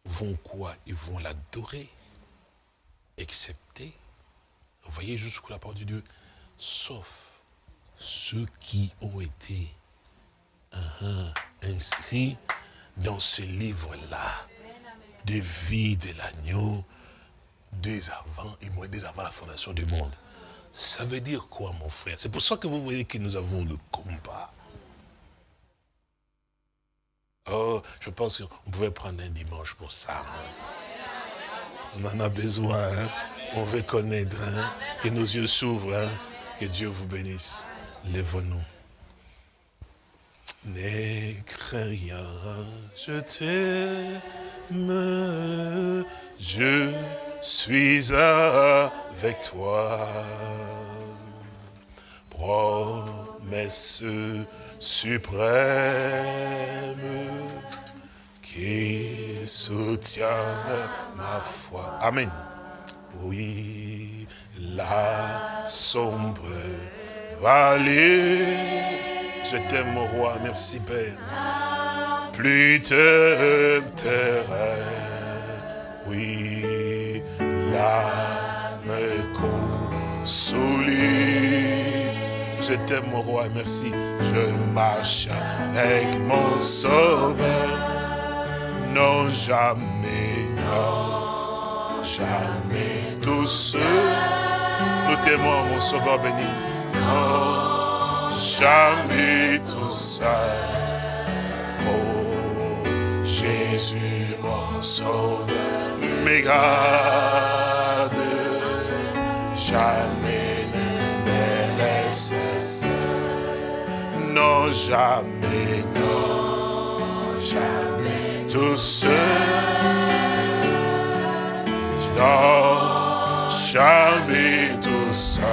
vont quoi? Ils vont l'adorer, excepté, vous voyez jusqu'où la parole de Dieu, sauf ceux qui ont été uh-huh, inscrits dans ce livre-là, de vie de l'agneau, dès avant, et moi, dès avant la fondation du monde. Ça veut dire quoi, mon frère? C'est pour ça que vous voyez que nous avons le combat. Oh, je pense qu'on pouvait prendre un dimanche pour ça. On en a besoin. Hein. On veut connaître. Hein. Que nos yeux s'ouvrent. Hein. Que Dieu vous bénisse. Lève-nous. N'aie rien, je t'aime, je suis avec toi. Promesse suprême qui soutient ma foi. Amen. Oui, la sombre vallée, je t'aime mon roi, merci Père. Plus de terrain, oui, l'âme consolée je t'aime mon roi, merci. Je marche avec mon sauveur. Non, jamais, non, jamais tout seul. Nous t'aimons, mon sauveur béni. Non, jamais tout seul. Jésus, mon sauveur, mes garde. Jamais non, jamais, non, jamais tout seul. Non, jamais tout seul.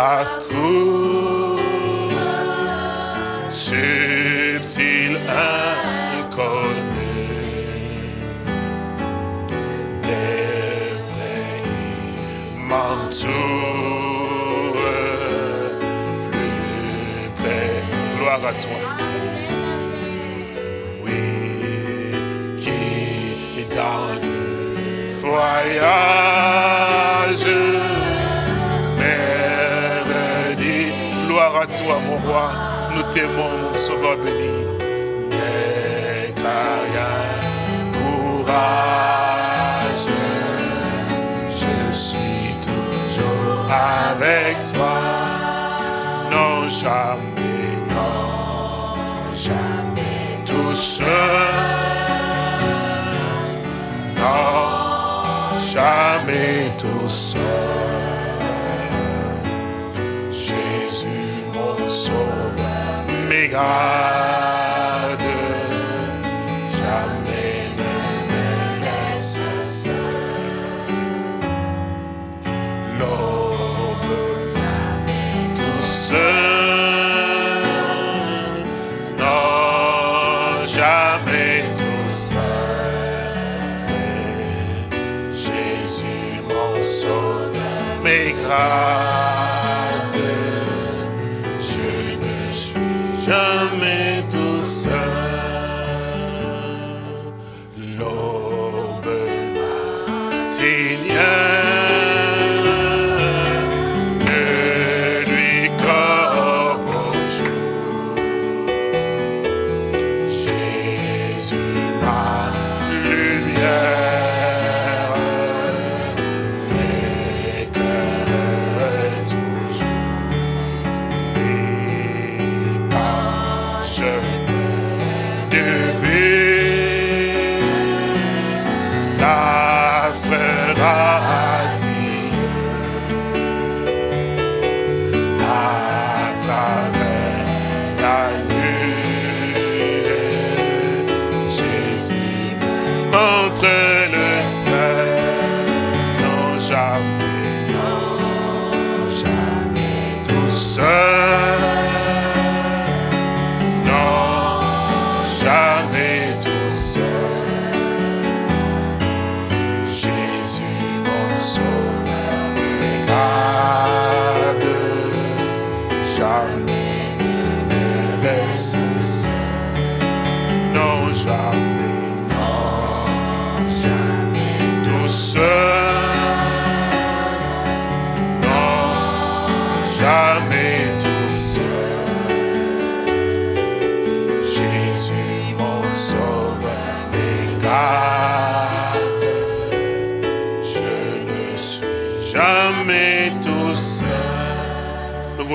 À coup subtil inconnu. Des pays m'entourent plus près. Gloire à toi oui qui dans le voyage T'aimons, mon sauveur béni. Courage. Je suis toujours avec toi. Non, jamais, non, jamais tout seul. Non, jamais tout seul. Mes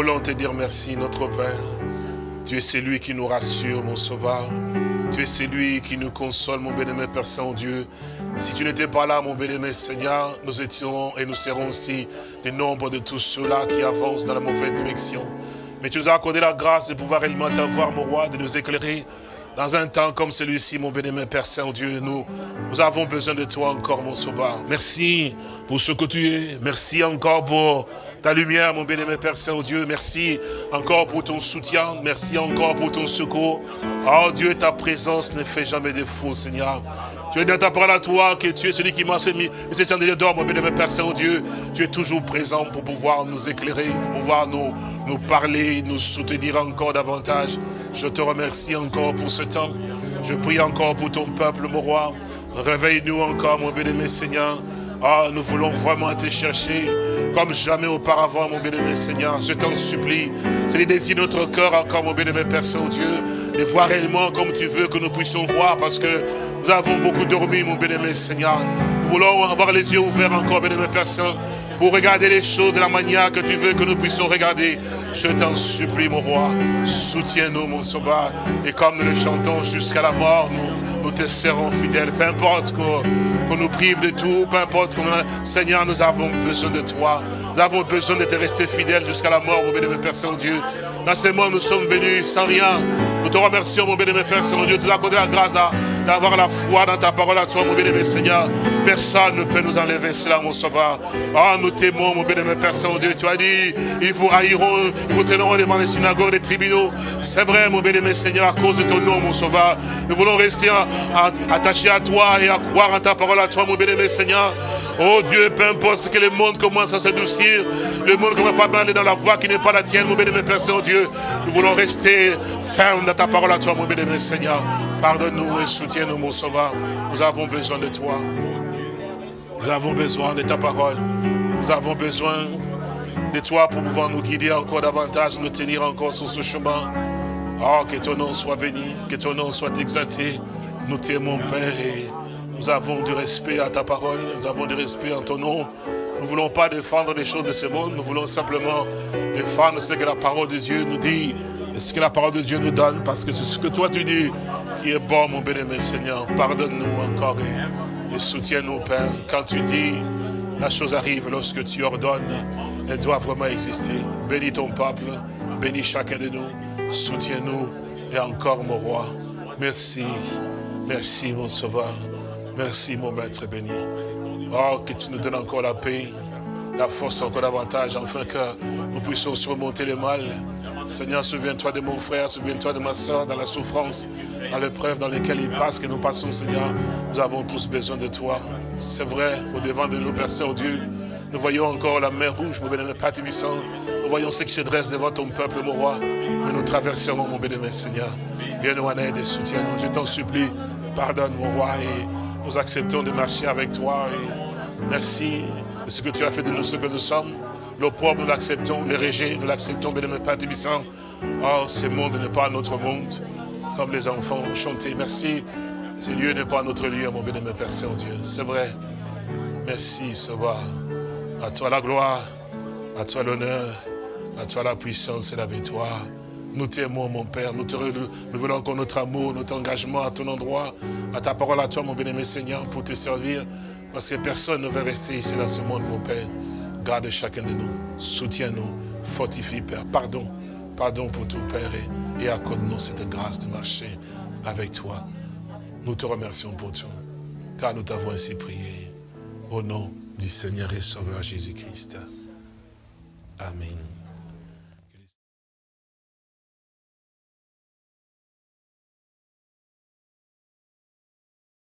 voulons te dire merci, notre Père. Tu es celui qui nous rassure, mon Sauveur. Tu es celui qui nous console, mon bien-aimé Père Saint-Dieu. Si tu n'étais pas là, mon bien-aimé Seigneur, nous étions et nous serons aussi des nombres de tous ceux-là qui avancent dans la mauvaise direction. Mais tu nous as accordé la grâce de pouvoir réellement t'avoir, mon roi, de nous éclairer dans un temps comme celui-ci, mon bien-aimé Père Saint-Dieu, nous, nous avons besoin de toi encore, mon sauveur. Merci pour ce que tu es. Merci encore pour ta lumière, mon bien-aimé Père Saint-Dieu. Merci encore pour ton soutien. Merci encore pour ton secours. Oh Dieu, ta présence ne fait jamais défaut, Seigneur. Tu es dans ta parole à toi, que tu es celui qui m'a mis ces chandeliers d'or, mon bien-aimé Père Saint-Dieu. Tu es toujours présent pour pouvoir nous éclairer, pour pouvoir nous, nous parler, nous soutenir encore davantage. Je te remercie encore pour ce temps. Je prie encore pour ton peuple, mon roi. Réveille-nous encore, mon bien-aimé Seigneur. Ah, nous voulons vraiment te chercher comme jamais auparavant, mon bien-aimé Seigneur. Je t'en supplie. C'est le désir de notre cœur encore, mon bien-aimé Père Saint-Dieu, de voir réellement comme tu veux que nous puissions voir, parce que nous avons beaucoup dormi, mon bien-aimé Seigneur. Nous voulons avoir les yeux ouverts encore, bien-aimé Père Saint, pour regarder les choses de la manière que tu veux que nous puissions regarder. Je t'en supplie, mon roi. Soutiens-nous, mon sauveur. Et comme nous le chantons jusqu'à la mort, nous, te serons fidèles. Peu importe qu'on nous prive de tout, peu importe comment... Seigneur, nous avons besoin de toi. Nous avons besoin de te rester fidèles jusqu'à la mort, mon bénémoine Père Saint-Dieu. Dans ces moments, nous sommes venus sans rien. Nous te remercions, mon bénémoine Père Saint-Dieu. Tu nous as accordé la grâce d'avoir la foi dans ta parole à toi, mon bénémoine Seigneur. Personne ne peut nous enlever cela, mon sauveur. Ah, nous t'aimons, mon bénémoine Père Saint-Dieu. Tu as dit, ils vous haïront, ils vous tiendront devant les synagogues, les tribunaux. C'est vrai, mon bénémoine Seigneur, à cause de ton nom, mon sauveur. Nous voulons rester attachés à toi et à croire en ta parole à toi, mon bénémoine Seigneur. Oh Dieu, peu importe que le monde commence à s'adoucir, le monde commence à aller dans la voie qui n'est pas la tienne, mon bénémoine Père Saint-Dieu. Nous voulons rester fermes ta parole à toi, mon bénémoine Seigneur. Pardonne-nous et soutiens-nous, mon sauveur. Nous avons besoin de toi. Nous avons besoin de ta parole. Nous avons besoin de toi pour pouvoir nous guider encore davantage, nous tenir encore sur ce chemin. Oh, que ton nom soit béni, que ton nom soit exalté. Nous t'aimons, Père, et nous avons du respect à ta parole, nous avons du respect en ton nom. Nous ne voulons pas défendre les choses de ce monde, nous voulons simplement défendre ce que la parole de Dieu nous dit, et ce que la parole de Dieu nous donne, parce que c'est ce que toi tu dis qui est bon, mon bien-aimé Seigneur. Pardonne-nous encore et, et soutiens-nous, Père. Quand tu dis, la chose arrive lorsque tu ordonnes, elle doit vraiment exister. Bénis ton peuple, bénis chacun de nous, soutiens-nous, et encore, mon roi. Merci, merci, mon sauveur. Merci, mon maître béni. Oh, que tu nous donnes encore la paix, la force encore davantage, afin que nous puissions surmonter le mal. Seigneur, souviens-toi de mon frère, souviens-toi de ma soeur dans la souffrance, dans l'épreuve dans laquelle il passe, que nous passons, Seigneur. Nous avons tous besoin de toi. C'est vrai, au devant de nous, Père Saint-Dieu, nous voyons encore la mer rouge, mon bénémoine Père Tubissant. Nous voyons ce qui se dresse devant ton peuple, mon roi. Mais nous traverserons, mon bénémoine Seigneur. Viens nous en aide et soutiens-nous. Je t'en supplie, pardonne, mon roi, et nous acceptons de marcher avec toi. Merci de ce que tu as fait de nous, ce que nous sommes. Le pauvre, nous l'acceptons. Les régés, nous l'acceptons. Bénémoine Père Tubissant. Oh, ce monde n'est pas notre monde. Comme les enfants chanté. Merci. Ce lieu n'est pas notre lieu, mon bénémoine Père Saint-Dieu. C'est vrai. Merci, Sauveur. À toi la gloire, à toi l'honneur, à toi la puissance et la victoire. Nous t'aimons, mon Père. Nous, te, nous voulons encore notre amour, notre engagement à ton endroit, à ta parole à toi, mon bien-aimé Seigneur, pour te servir. Parce que personne ne veut rester ici dans ce monde, mon Père. Garde chacun de nous. Soutiens-nous. Fortifie, Père. Pardon. Pardon pour tout, Père. Et, et accorde-nous cette grâce de marcher avec toi. Nous te remercions pour tout. Car nous t'avons ainsi prié. Au nom du Seigneur et Sauveur Jésus-Christ. Amen.